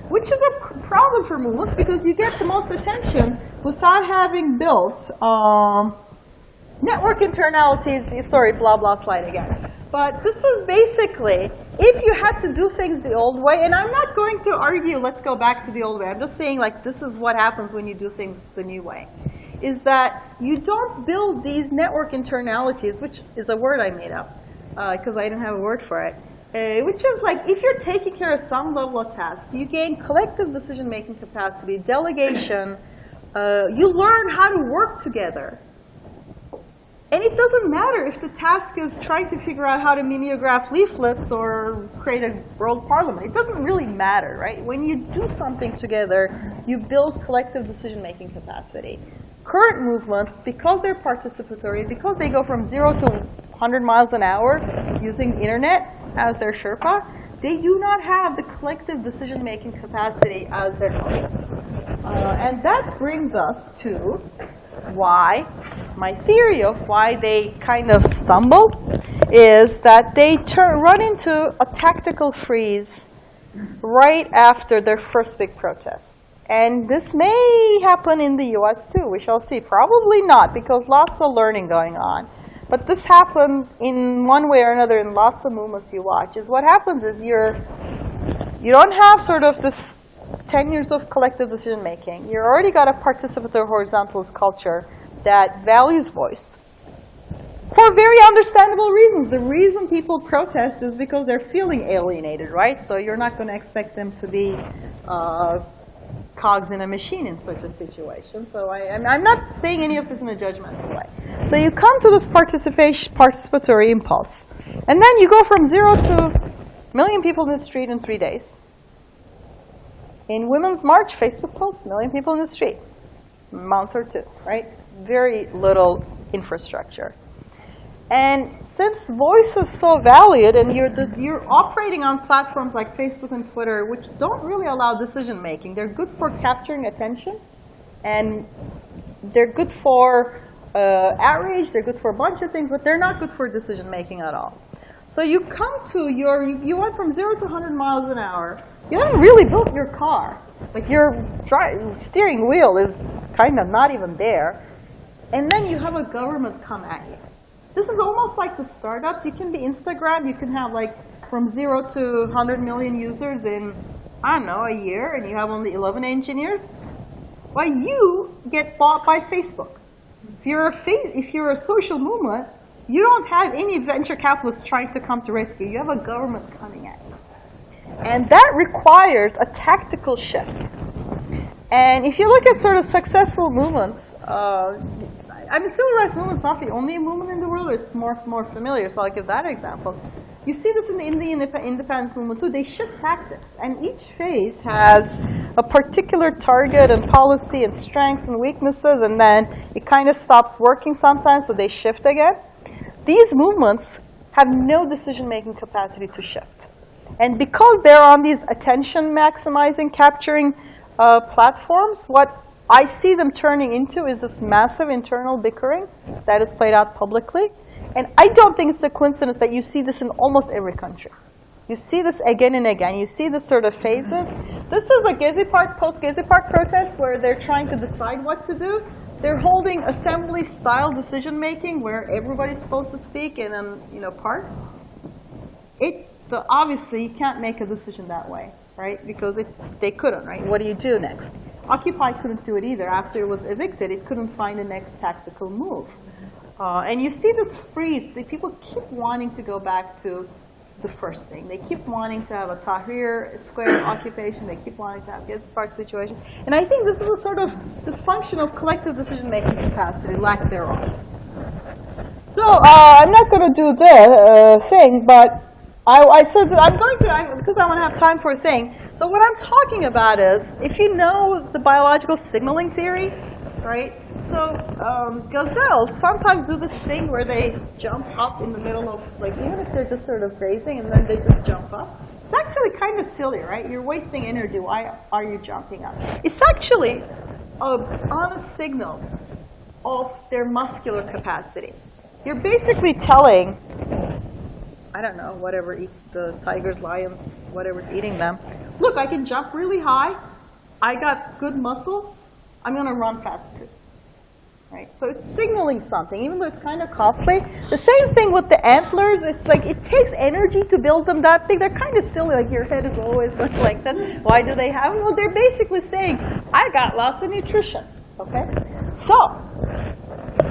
which is a problem for movements because you get the most attention without having built um, network internalities. Sorry, blah, blah slide again. But this is basically, if you had to do things the old way, and I'm not going to argue, let's go back to the old way. I'm just saying, like, this is what happens when you do things the new way, is that you don't build these network internalities, which is a word I made up because uh, I didn't have a word for it, uh, which is like if you're taking care of some level of task, you gain collective decision-making capacity, delegation, uh, you learn how to work together. And it doesn't matter if the task is trying to figure out how to mimeograph leaflets or create a world parliament. It doesn't really matter, right? When you do something together, you build collective decision-making capacity. Current movements, because they're participatory, because they go from zero to 100 miles an hour using the internet as their Sherpa, they do not have the collective decision-making capacity as their colleagues. Uh, and that brings us to why, my theory of why they kind of stumble is that they turn, run into a tactical freeze right after their first big protest. And this may happen in the US too, we shall see. Probably not, because lots of learning going on. But this happens in one way or another in lots of movements you watch, is what happens is you're, you don't have sort of this 10 years of collective decision making. You already got a participatory horizontalist culture that values voice for very understandable reasons. The reason people protest is because they're feeling alienated, right? So you're not going to expect them to be uh, cogs in a machine in such a situation. So I, am not saying any of this in a judgmental way. So you come to this participation, participatory impulse. And then you go from zero to a million people in the street in three days. In Women's March, Facebook post, million people in the street, month or two, right? Very little infrastructure. And since voice is so valued and you're, the, you're operating on platforms like Facebook and Twitter, which don't really allow decision making, they're good for capturing attention and they're good for uh, outrage, they're good for a bunch of things, but they're not good for decision making at all. So you come to your, you, you went from zero to 100 miles an hour. You haven't really built your car. Like your steering wheel is kind of not even there. And then you have a government come at you. This is almost like the startups. You can be Instagram. You can have like from zero to 100 million users in, I don't know, a year, and you have only 11 engineers. Well, you get bought by Facebook. If you're a, if you're a social movement, you don't have any venture capitalists trying to come to rescue. You have a government coming at you. And that requires a tactical shift. And if you look at sort of successful movements, uh, I mean, civil rights movement is not the only movement in the world. It's more, more familiar, so I'll give that example. You see this in the Indian independence movement too. They shift tactics, and each phase has a particular target and policy and strengths and weaknesses, and then it kind of stops working sometimes, so they shift again. These movements have no decision-making capacity to shift. And because they're on these attention maximizing, capturing uh, platforms, what I see them turning into is this massive internal bickering that is played out publicly. And I don't think it's a coincidence that you see this in almost every country. You see this again and again. You see this sort of phases. This is a Gezi Park, post-Gezi Park protest where they're trying to decide what to do. They're holding assembly-style decision-making where everybody's supposed to speak in a you know, part. It, but obviously, you can't make a decision that way, right? Because it, they couldn't, right? What do you do next? Occupy couldn't do it either. After it was evicted, it couldn't find the next tactical move. Uh, and you see this freeze. The people keep wanting to go back to the first thing. They keep wanting to have a Tahrir Square <coughs> occupation. They keep wanting to have Gezi Park situation. And I think this is a sort of this function of collective decision-making capacity, lack thereof. So uh, I'm not going to do the uh, thing, but I, I said that I'm going to, I, because I want to have time for a thing, so what I'm talking about is, if you know the biological signaling theory, right? So um, gazelles sometimes do this thing where they jump up in the middle of, like even if they're just sort of grazing and then they just jump up. It's actually kind of silly, right? You're wasting energy. Why are you jumping up? It's actually a honest signal of their muscular capacity. You're basically telling I don't know, whatever eats the tigers, lions, whatever's eating them. Look, I can jump really high. I got good muscles. I'm going to run fast too. right? So it's signaling something, even though it's kind of costly. The same thing with the antlers. It's like it takes energy to build them that big. They're kind of silly. Like your head is always like this. Why do they have them? Well, they're basically saying, I got lots of nutrition. Okay? So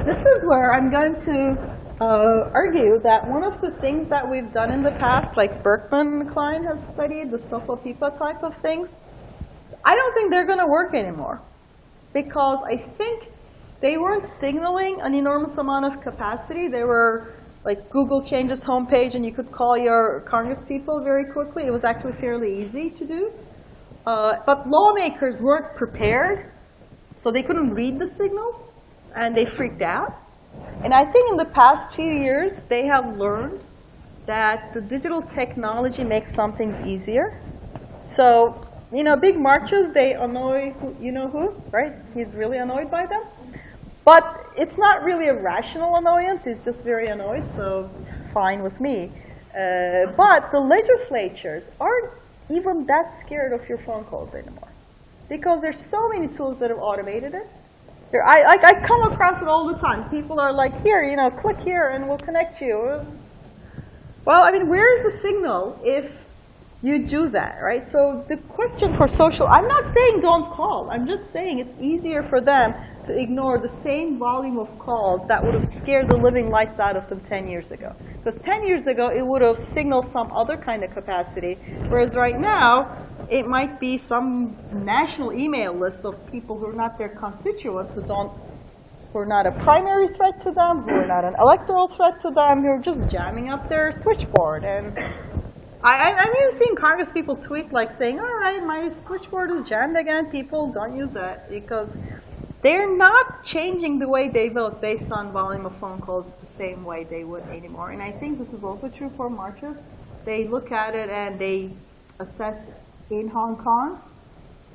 this is where I'm going to uh, argue that one of the things that we've done in the past, like Berkman Klein has studied, the SOPA/PIPA type of things, I don't think they're going to work anymore. Because I think they weren't signaling an enormous amount of capacity. They were like Google changes homepage and you could call your Congress people very quickly. It was actually fairly easy to do. Uh, but lawmakers weren't prepared, so they couldn't read the signal, and they freaked out. And I think in the past few years, they have learned that the digital technology makes some things easier. So, you know, big marches, they annoy who, you know who, right? He's really annoyed by them. But it's not really a rational annoyance. He's just very annoyed, so fine with me. Uh, but the legislatures aren't even that scared of your phone calls anymore. Because there's so many tools that have automated it. There, I, I, I come across it all the time. People are like, here, you know, click here and we'll connect you. Well, I mean, where is the signal if you do that, right? So the question for social, I'm not saying don't call. I'm just saying it's easier for them to ignore the same volume of calls that would have scared the living lights out of them 10 years ago. Because 10 years ago, it would have signaled some other kind of capacity, whereas right now, it might be some national email list of people who are not their constituents, who don't, who are not a primary threat to them, who are not an electoral threat to them, who are just jamming up their switchboard. And I, I, even seeing Congress people tweet like saying, all right, my switchboard is jammed again. People don't use that because they're not changing the way they vote based on volume of phone calls the same way they would anymore. And I think this is also true for marches. They look at it and they assess in Hong Kong,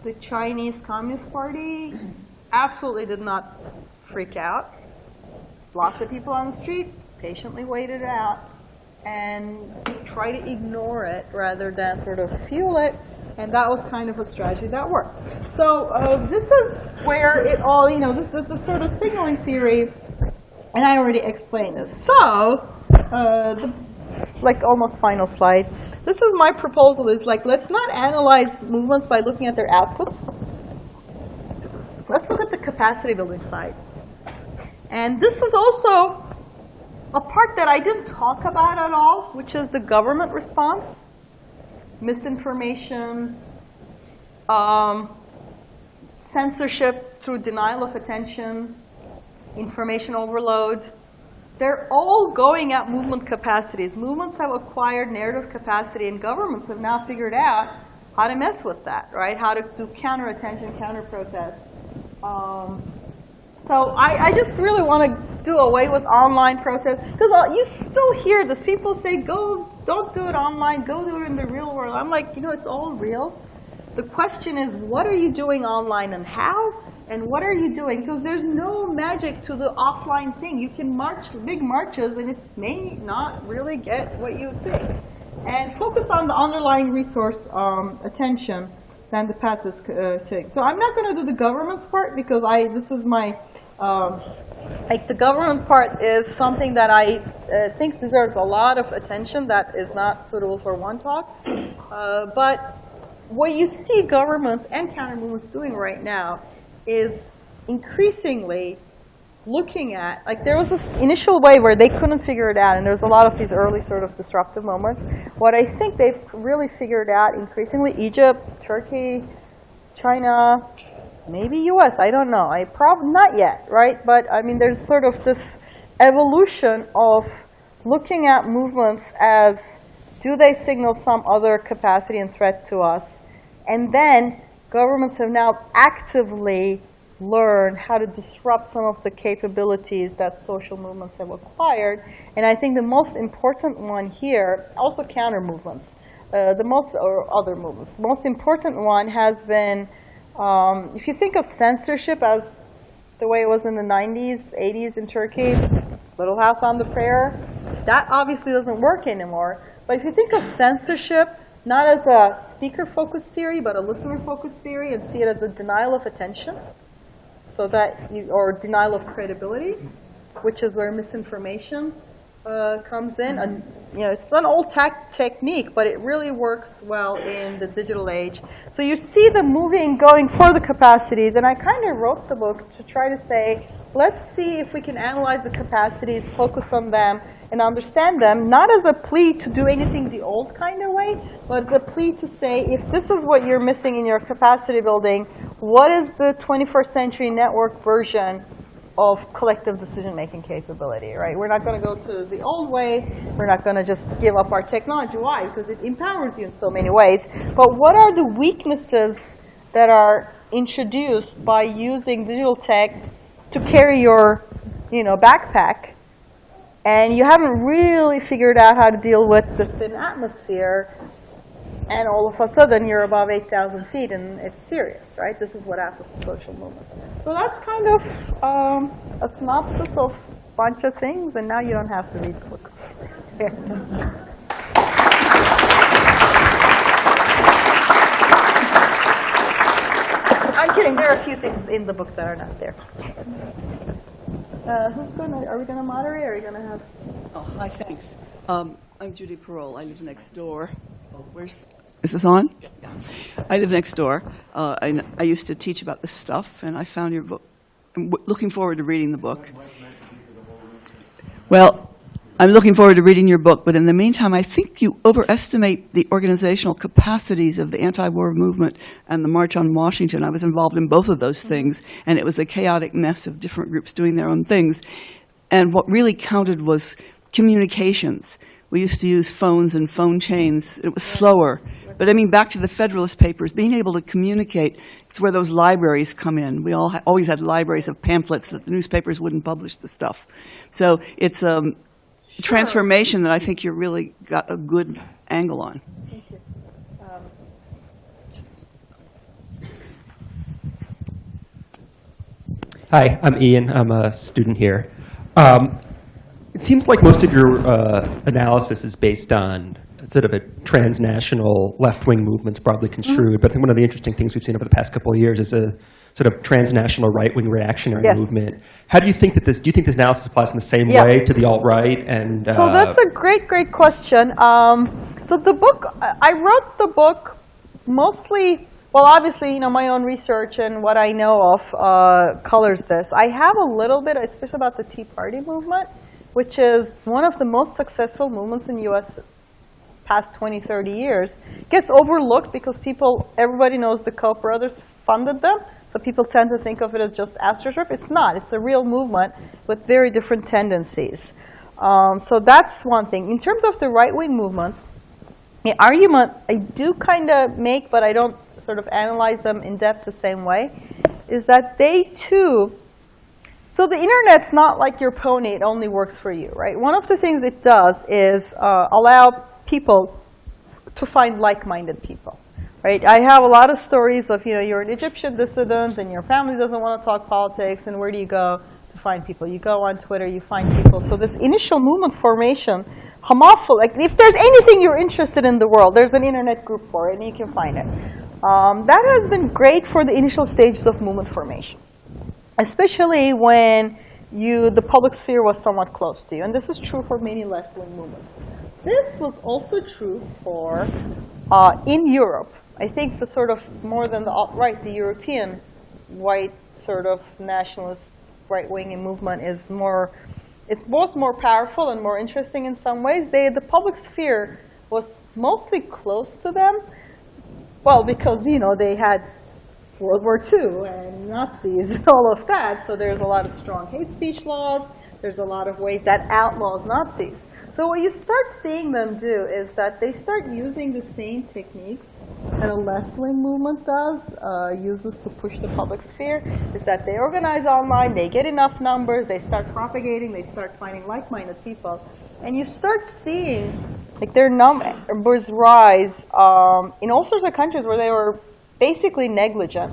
the Chinese Communist Party absolutely did not freak out. Lots of people on the street patiently waited out and try to ignore it rather than sort of fuel it. And that was kind of a strategy that worked. So uh, this is where it all, you know, this is the sort of signaling theory, and I already explained this. So, uh, the, like almost final slide. This is my proposal is like, let's not analyze movements by looking at their outputs. Let's look at the capacity building side. And this is also a part that I didn't talk about at all, which is the government response, misinformation, um, censorship through denial of attention, information overload. They're all going at movement capacities. Movements have acquired narrative capacity, and governments have now figured out how to mess with that, right? How to do counter attention, counter protest. Um, so I, I, just really want to do away with online protests because you still hear this. People say, "Go, don't do it online. Go do it in the real world." I'm like, you know, it's all real. The question is, what are you doing online and how? And what are you doing? Because there's no magic to the offline thing. You can march big marches, and it may not really get what you think. And focus on the underlying resource um, attention than the path is uh, taking. So I'm not going to do the government's part because I this is my um, like the government part is something that I uh, think deserves a lot of attention that is not suitable for one talk. Uh, but what you see governments and counter movements doing right now is increasingly looking at, like there was this initial way where they couldn't figure it out, and there's a lot of these early sort of disruptive moments. What I think they've really figured out increasingly, Egypt, Turkey, China, maybe US, I don't know. I probably not yet, right? But I mean, there's sort of this evolution of looking at movements as do they signal some other capacity and threat to us? And then governments have now actively learned how to disrupt some of the capabilities that social movements have acquired. And I think the most important one here, also counter movements, uh, the most, or other movements, the most important one has been um, if you think of censorship as the way it was in the 90s, 80s in Turkey, Little House on the Prairie, that obviously doesn't work anymore. But if you think of censorship not as a speaker-focused theory, but a listener-focused theory, and see it as a denial of attention, so that you, or denial of credibility, which is where misinformation uh, comes in. And you know, it's an old tech technique, but it really works well in the digital age. So you see the moving, going for the capacities, and I kind of wrote the book to try to say, let's see if we can analyze the capacities, focus on them, and understand them, not as a plea to do anything the old kind of way, but as a plea to say, if this is what you're missing in your capacity building, what is the 21st century network version of collective decision-making capability, right? We're not going to go to the old way. We're not going to just give up our technology. Why? Because it empowers you in so many ways. But what are the weaknesses that are introduced by using digital tech to carry your you know, backpack and you haven't really figured out how to deal with the thin atmosphere, and all of a sudden you're above 8,000 feet, and it's serious, right? This is what happens to social movements. So that's kind of um, a synopsis of a bunch of things, and now you don't have to read the book. <laughs> I'm kidding. There are a few things in the book that are not there. Uh, who's going to, are we going to moderate or are we going to have? Oh, hi, thanks. Um, I'm Judy Parole. I live next door. Oh, where's, is this on? Yeah. I live next door. Uh, and I used to teach about this stuff, and I found your book. I'm looking forward to reading the book. Well, I'm looking forward to reading your book, but in the meantime, I think you overestimate the organizational capacities of the anti-war movement and the March on Washington. I was involved in both of those things, and it was a chaotic mess of different groups doing their own things. And what really counted was communications. We used to use phones and phone chains. It was slower. But I mean, back to the Federalist Papers, being able to communicate, it's where those libraries come in. We all ha always had libraries of pamphlets that the newspapers wouldn't publish the stuff. So it's um, Sure. transformation that I think you really got a good angle on. Thank you. Um, Hi, I'm Ian. I'm a student here. Um, it seems like most of your uh, analysis is based on sort of a transnational left-wing movements broadly construed. But I think one of the interesting things we've seen over the past couple of years is a sort of transnational right-wing reactionary Yes. movement. How do you think that this? Do you think this analysis applies in the same Yeah. way to the alt-right? And So uh, that's a great, great question. Um, so the book, I wrote the book mostly, well, obviously, you know, my own research and what I know of uh, colors this. I have a little bit, especially about the Tea Party movement, which is one of the most successful movements in U.S. past 20, 30 years. Gets overlooked because people, everybody knows the Koch brothers funded them. So people tend to think of it as just AstroTurf. It's not. It's a real movement with very different tendencies. Um, so that's one thing. In terms of the right-wing movements, the argument I do kind of make, but I don't sort of analyze them in depth the same way, is that they too, so the internet's not like your pony, it only works for you, right? One of the things it does is uh, allow people to find like-minded people. Right? I have a lot of stories of, you know, you're an Egyptian dissident and your family doesn't want to talk politics, and where do you go to find people? You go on Twitter, you find people. So this initial movement formation, homophily, like if there's anything you're interested in the world, there's an internet group for it, and you can find it. Um, that has been great for the initial stages of movement formation, especially when you, the public sphere was somewhat close to you. And this is true for many left-wing movements. This was also true for, uh, in Europe, I think the sort of, more than the alt-right, the European white sort of nationalist right-wing movement is more, it's both more powerful and more interesting in some ways. They, the public sphere was mostly close to them. Well, because, you know, they had World War II and Nazis and all of that. So there's a lot of strong hate speech laws. There's a lot of ways that outlaws Nazis. So what you start seeing them do is that they start using the same techniques that a left-wing movement does, uh, uses to push the public sphere, is that they organize online, they get enough numbers, they start propagating, they start finding like-minded people. And you start seeing like their numbers rise um, in all sorts of countries where they were basically negligent.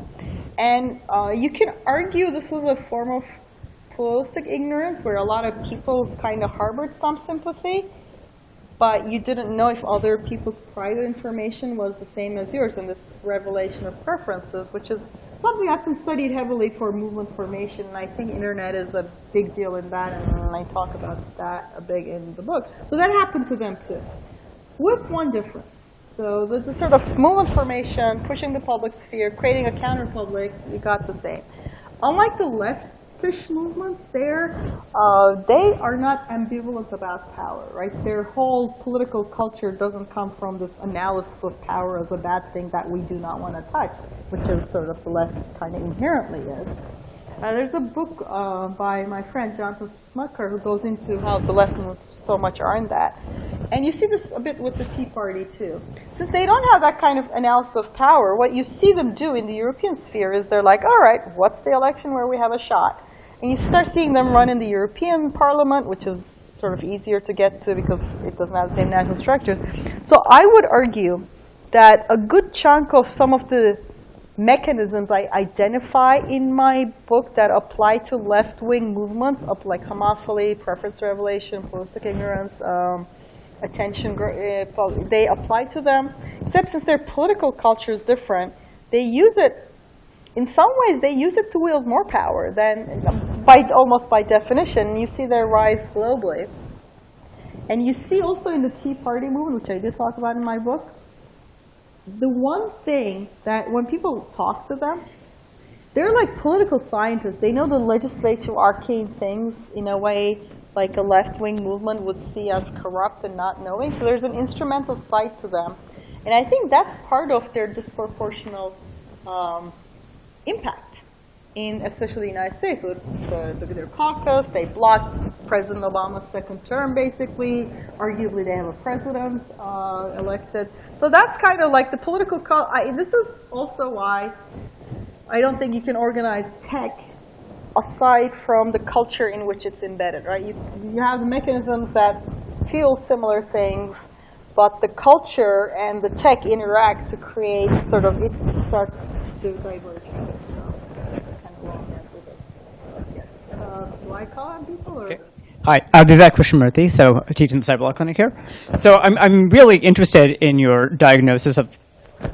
And uh, you can argue this was a form of pluralistic ignorance where a lot of people kind of harbored some sympathy, but you didn't know if other people's private information was the same as yours in this revelation of preferences, which is something that's been studied heavily for movement formation, and I think internet is a big deal in that, and I talk about that a big in the book. So that happened to them too, with one difference. So the, the sort of movement formation, pushing the public sphere, creating a counter-public, you got the same. Unlike the leftish movements there, uh, they are not ambivalent about power, right? Their whole political culture doesn't come from this analysis of power as a bad thing that we do not want to touch, which is sort of the left kind of inherently is. Uh, there's a book uh, by my friend Jonathan Smucker who goes into how the lessons so much are in that. And you see this a bit with the Tea Party too. Since they don't have that kind of analysis of power, what you see them do in the European sphere is they're like, all right, what's the election where we have a shot? And you start seeing them run in the European Parliament, which is sort of easier to get to because it doesn't have the same national structures. So I would argue that a good chunk of some of the mechanisms I identify in my book that apply to left-wing movements, up like homophily, preference revelation, pluralistic ignorance, um, attention, uh, they apply to them. Except since their political culture is different, they use it, in some ways, they use it to wield more power than, by almost by definition. You see their rise globally. And you see also in the Tea Party movement, which I did talk about in my book, the one thing that when people talk to them, they're like political scientists. They know the legislative arcane things in a way like a left-wing movement would see as corrupt and not knowing. So there's an instrumental side to them. And I think that's part of their disproportional um, impact in especially the United States. With the, the, their caucus, they blocked President Obama's second term, basically. Arguably, they have a president uh, elected. So that's kind of like the political, I, this is also why I don't think you can organize tech aside from the culture in which it's embedded, right? You, you have mechanisms that feel similar things, but the culture and the tech interact to create sort of, it starts to diverge. Do I call on people? Or? Okay. Hi, I'm Vivek Krishnamurthy, so I teach in the Cyberlaw Clinic here. So I'm, I'm really interested in your diagnosis of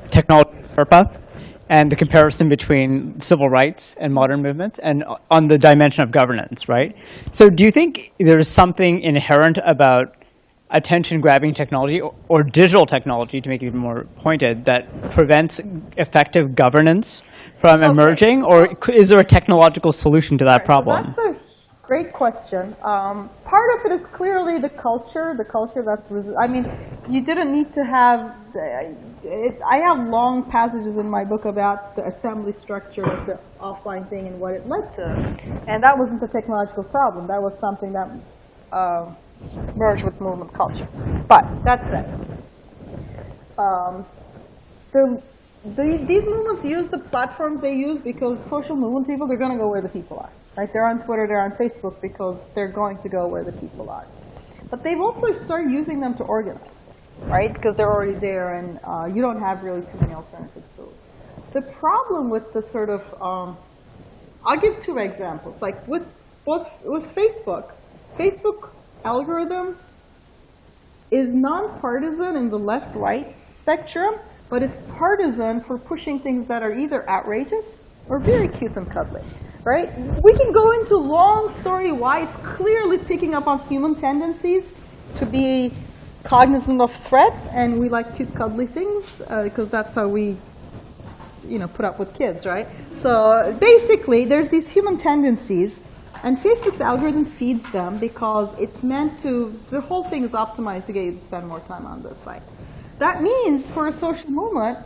technology and the comparison between civil rights and modern movements and on the dimension of governance, right? So do you think there's something inherent about attention-grabbing technology or, or, digital technology, to make it even more pointed, that prevents effective governance from okay. emerging? Or is there a technological solution to that problem? Great question. Um, part of it is clearly the culture, the culture that's, I mean, you didn't need to have, it, I have long passages in my book about the assembly structure of the offline thing and what it led to. And that wasn't a technological problem. That was something that uh, merged with movement culture. But that said, um, the, the, these movements use the platforms they use because social movement people, they're going to go where the people are. Right? They're on Twitter, they're on Facebook because they're going to go where the people are. But they've also started using them to organize, right? Because they're already there and uh, you don't have really too many alternative tools. The problem with the sort of, um, I'll give two examples. Like with, with, with Facebook, Facebook algorithm is nonpartisan in the left-right spectrum, but it's partisan for pushing things that are either outrageous or very cute and cuddly right? We can go into long story why it's clearly picking up on human tendencies to be cognizant of threat, and we like cute, cuddly things uh, because that's how we, you know, put up with kids, right? So basically, there's these human tendencies, and Facebook's algorithm feeds them because it's meant to. The whole thing is optimized to get you to spend more time on the site. That means for a social movement,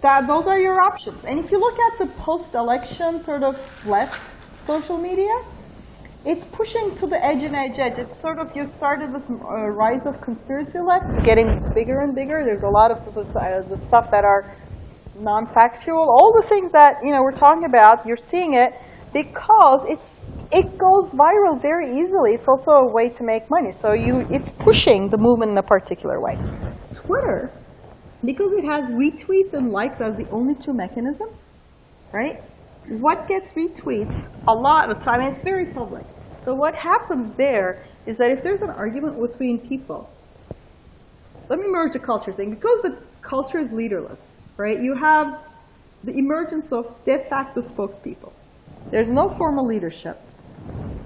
that those are your options. And if you look at the post-election sort of left social media, it's pushing to the edge and edge edge. It's sort of, you started this uh, rise of conspiracy left. It's getting bigger and bigger. There's a lot of uh, the stuff that are non-factual. All the things that you know we're talking about, you're seeing it because it's it goes viral very easily. It's also a way to make money. So you, it's pushing the movement in a particular way. Twitter because it has retweets and likes as the only two mechanisms, right? What gets retweets a lot of time, and it's very public. So what happens there is that if there's an argument between people, let me merge the culture thing. Because the culture is leaderless, right? You have the emergence of de facto spokespeople. There's no formal leadership.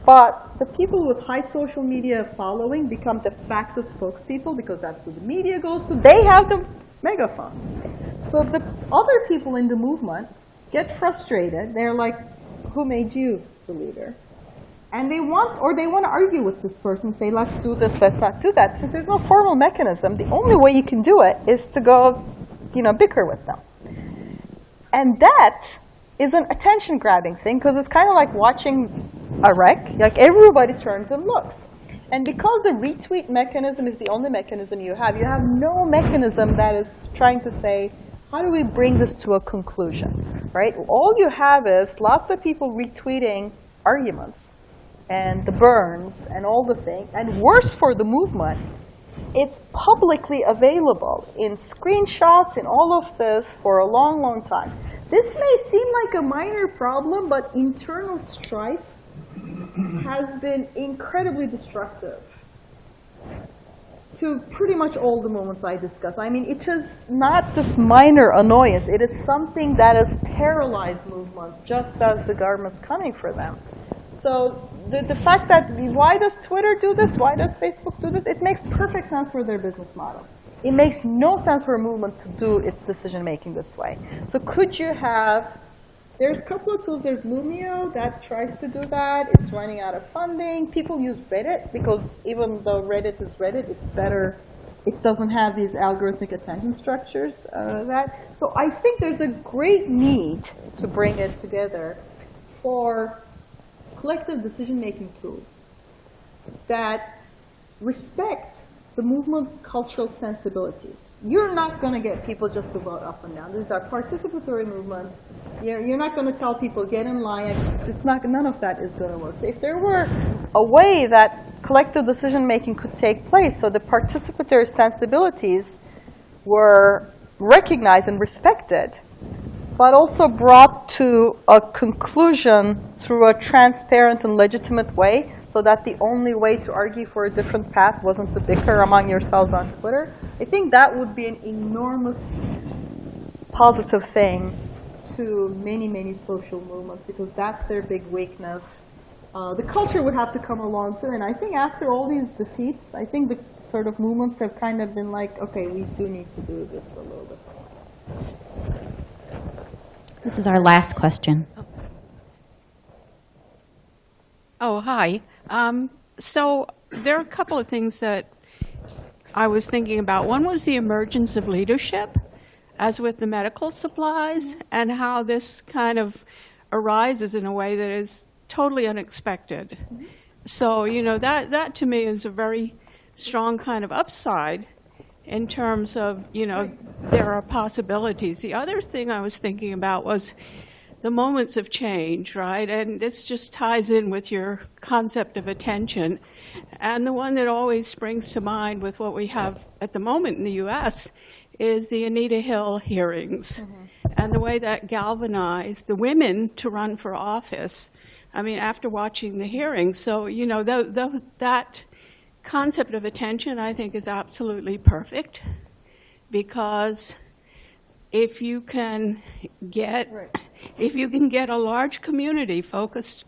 But the people with high social media following become de facto spokespeople because that's who the media goes to. They have the megaphone. So the other people in the movement get frustrated. They're like, who made you the leader? And they want, or they want to argue with this person, say, let's do this, let's not do that. Since there's no formal mechanism, the only way you can do it is to go, you know, bicker with them. And that is an attention grabbing thing because it's kind of like watching a wreck. Like everybody turns and looks. And because the retweet mechanism is the only mechanism you have, you have no mechanism that is trying to say, how do we bring this to a conclusion, right? All you have is lots of people retweeting arguments and the burns and all the things. And worse for the movement, it's publicly available in screenshots and all of this for a long, long time. This may seem like a minor problem, but internal strife has been incredibly destructive to pretty much all the movements I discuss. I mean, it is not this minor annoyance. It is something that has paralyzed movements just as the government's coming for them. So the, the fact that, why does Twitter do this? Why does Facebook do this? It makes perfect sense for their business model. It makes no sense for a movement to do its decision making this way. So could you have, there's a couple of tools. There's Loomio that tries to do that. It's running out of funding. People use Reddit because even though Reddit is Reddit, it's better. It doesn't have these algorithmic attention structures. Uh, that so I think there's a great need to bring it together for collective decision-making tools that respect the movement cultural sensibilities. You're not going to get people just to vote up and down. These are participatory movements. You're, you're not going to tell people, get in line. It's not, none of that is going to work. So if there were a way that collective decision-making could take place, so the participatory sensibilities were recognized and respected, but also brought to a conclusion through a transparent and legitimate way so that the only way to argue for a different path wasn't to bicker among yourselves on Twitter. I think that would be an enormous positive thing to many, many social movements because that's their big weakness. Uh, the culture would have to come along too. And I think after all these defeats, I think the sort of movements have kind of been like, okay, we do need to do this a little bit. This is our last question. Oh, hi. Um, so there are a couple of things that I was thinking about. One was the emergence of leadership, as with the medical supplies, and how this kind of arises in a way that is totally unexpected. So, you know, that, that to me is a very strong kind of upside in terms of, you know, there are possibilities. The other thing I was thinking about was the moments of change, right? And this just ties in with your concept of attention. And the one that always springs to mind with what we have at the moment in the US is the Anita Hill hearings mm-hmm. and the way that galvanized the women to run for office. I mean, after watching the hearings, so, you know, th th that concept of attention, I think, is absolutely perfect because if you can get if you can get a large community focused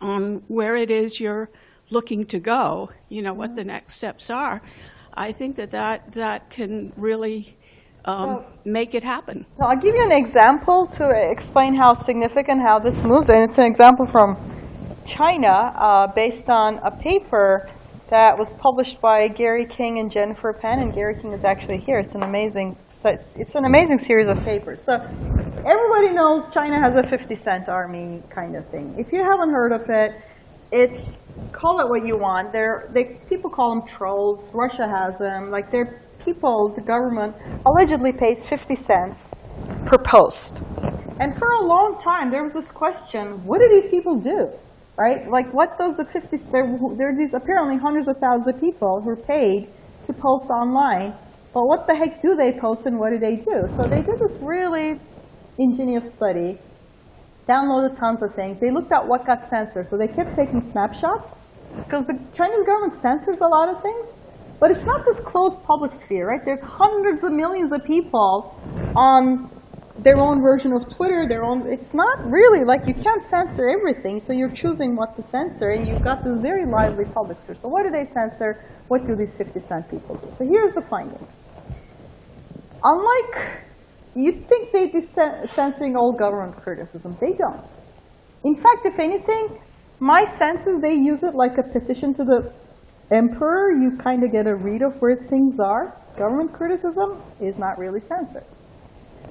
on where it is you're looking to go, you know what the next steps are. I think that that, that can really um, Well- make it happen. Now, I'll give you an example to explain how significant how this moves, and it's an example from China uh, based on a paper that was published by Gary King and Jennifer Pan, and Gary King is actually here. It's an amazing, it's an amazing series of papers. So everybody knows China has a 50 cent army kind of thing. If you haven't heard of it, it's call it what you want. They're, they people call them trolls. Russia has them. Like they're people. The government allegedly pays 50 cents per post. And for a long time, there was this question: What do these people do? Right? Like, what does the 50? There, there are these apparently hundreds of thousands of people who are paid to post online. But what the heck do they post and what do they do? So they did this really ingenious study downloaded tons of things. They looked at what got censored. So they kept taking snapshots because the Chinese government censors a lot of things. But it's not this closed public sphere, right? There's hundreds of millions of people on their own version of Twitter, their own, it's not really, like, you can't censor everything, so you're choosing what to censor, and you've got this very lively public sphere. So what do they censor? What do these 50 Cent people do? So here's the finding. Unlike, you'd think they'd be censoring all government criticism. They don't. In fact, if anything, my sense is they use it like a petition to the emperor. You kind of get a read of where things are. Government criticism is not really censored.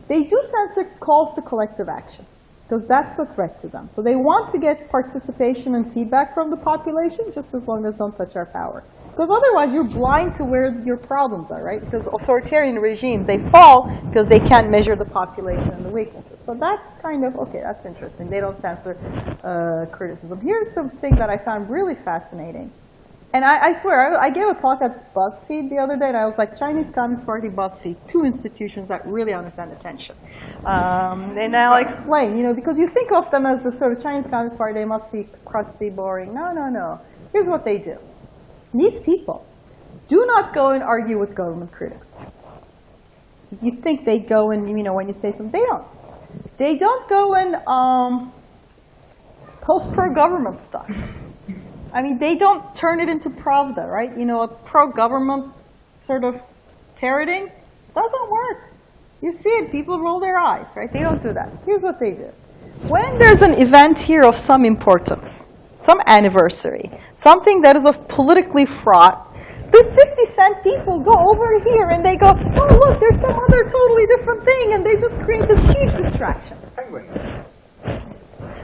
They do censor calls to collective action because that's a threat to them. So they want to get participation and feedback from the population just as long as don't touch our power. Because otherwise you're blind to where your problems are, right? Because authoritarian regimes, they fall because they can't measure the population and the weaknesses. So that's kind of, okay, that's interesting. They don't censor uh, criticism. Here's the thing that I found really fascinating. And I, I swear, I, I gave a talk at BuzzFeed the other day, and I was like, Chinese Communist Party, BuzzFeed, two institutions that really understand attention. Um, and I'll explain, you know, because you think of them as the sort of Chinese Communist Party, they must be crusty, boring. No, no, no. Here's what they do. These people do not go and argue with government critics. You think they go and, you know, when you say something, they don't. They don't go and um, post pro-government stuff. I mean, they don't turn it into Pravda, right? You know, a pro-government sort of parroting doesn't work. You see it, people roll their eyes, right? They don't do that. Here's what they do. When there's an event here of some importance, some anniversary, something that is of politically fraught, the 50 cent people go over here and they go, oh, look, there's some other totally different thing, and they just create this huge distraction.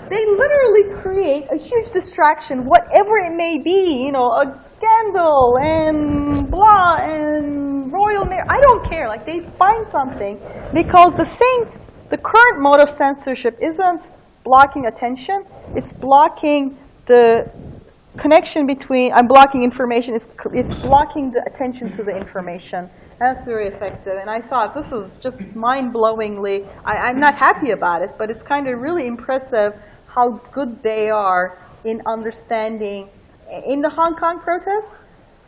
They literally create a huge distraction, whatever it may be, you know, a scandal and blah and royal mail. I don't care. Like they find something because the thing, the current mode of censorship isn't blocking attention. It's blocking the connection between, I'm blocking information, it's, it's blocking the attention to the information. That's very effective. And I thought this is just mind-blowingly, I'm not happy about it, but it's kind of really impressive how good they are in understanding. In the Hong Kong protests,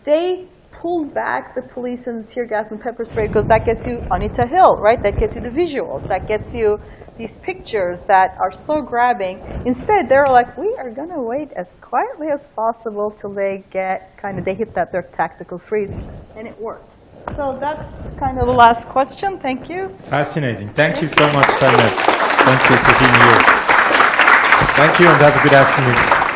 they pulled back the police and the tear gas and pepper spray because that gets you Anita Hill, right? That gets you the visuals. That gets you these pictures that are so grabbing. Instead, they're like, we are going to wait as quietly as possible till they get kind of, they hit that their tactical freeze. And it worked. So that's kind of the last question. Thank you. Fascinating. Thank you so much, Zeynep. Thank you for being here. Thank you and have a good afternoon.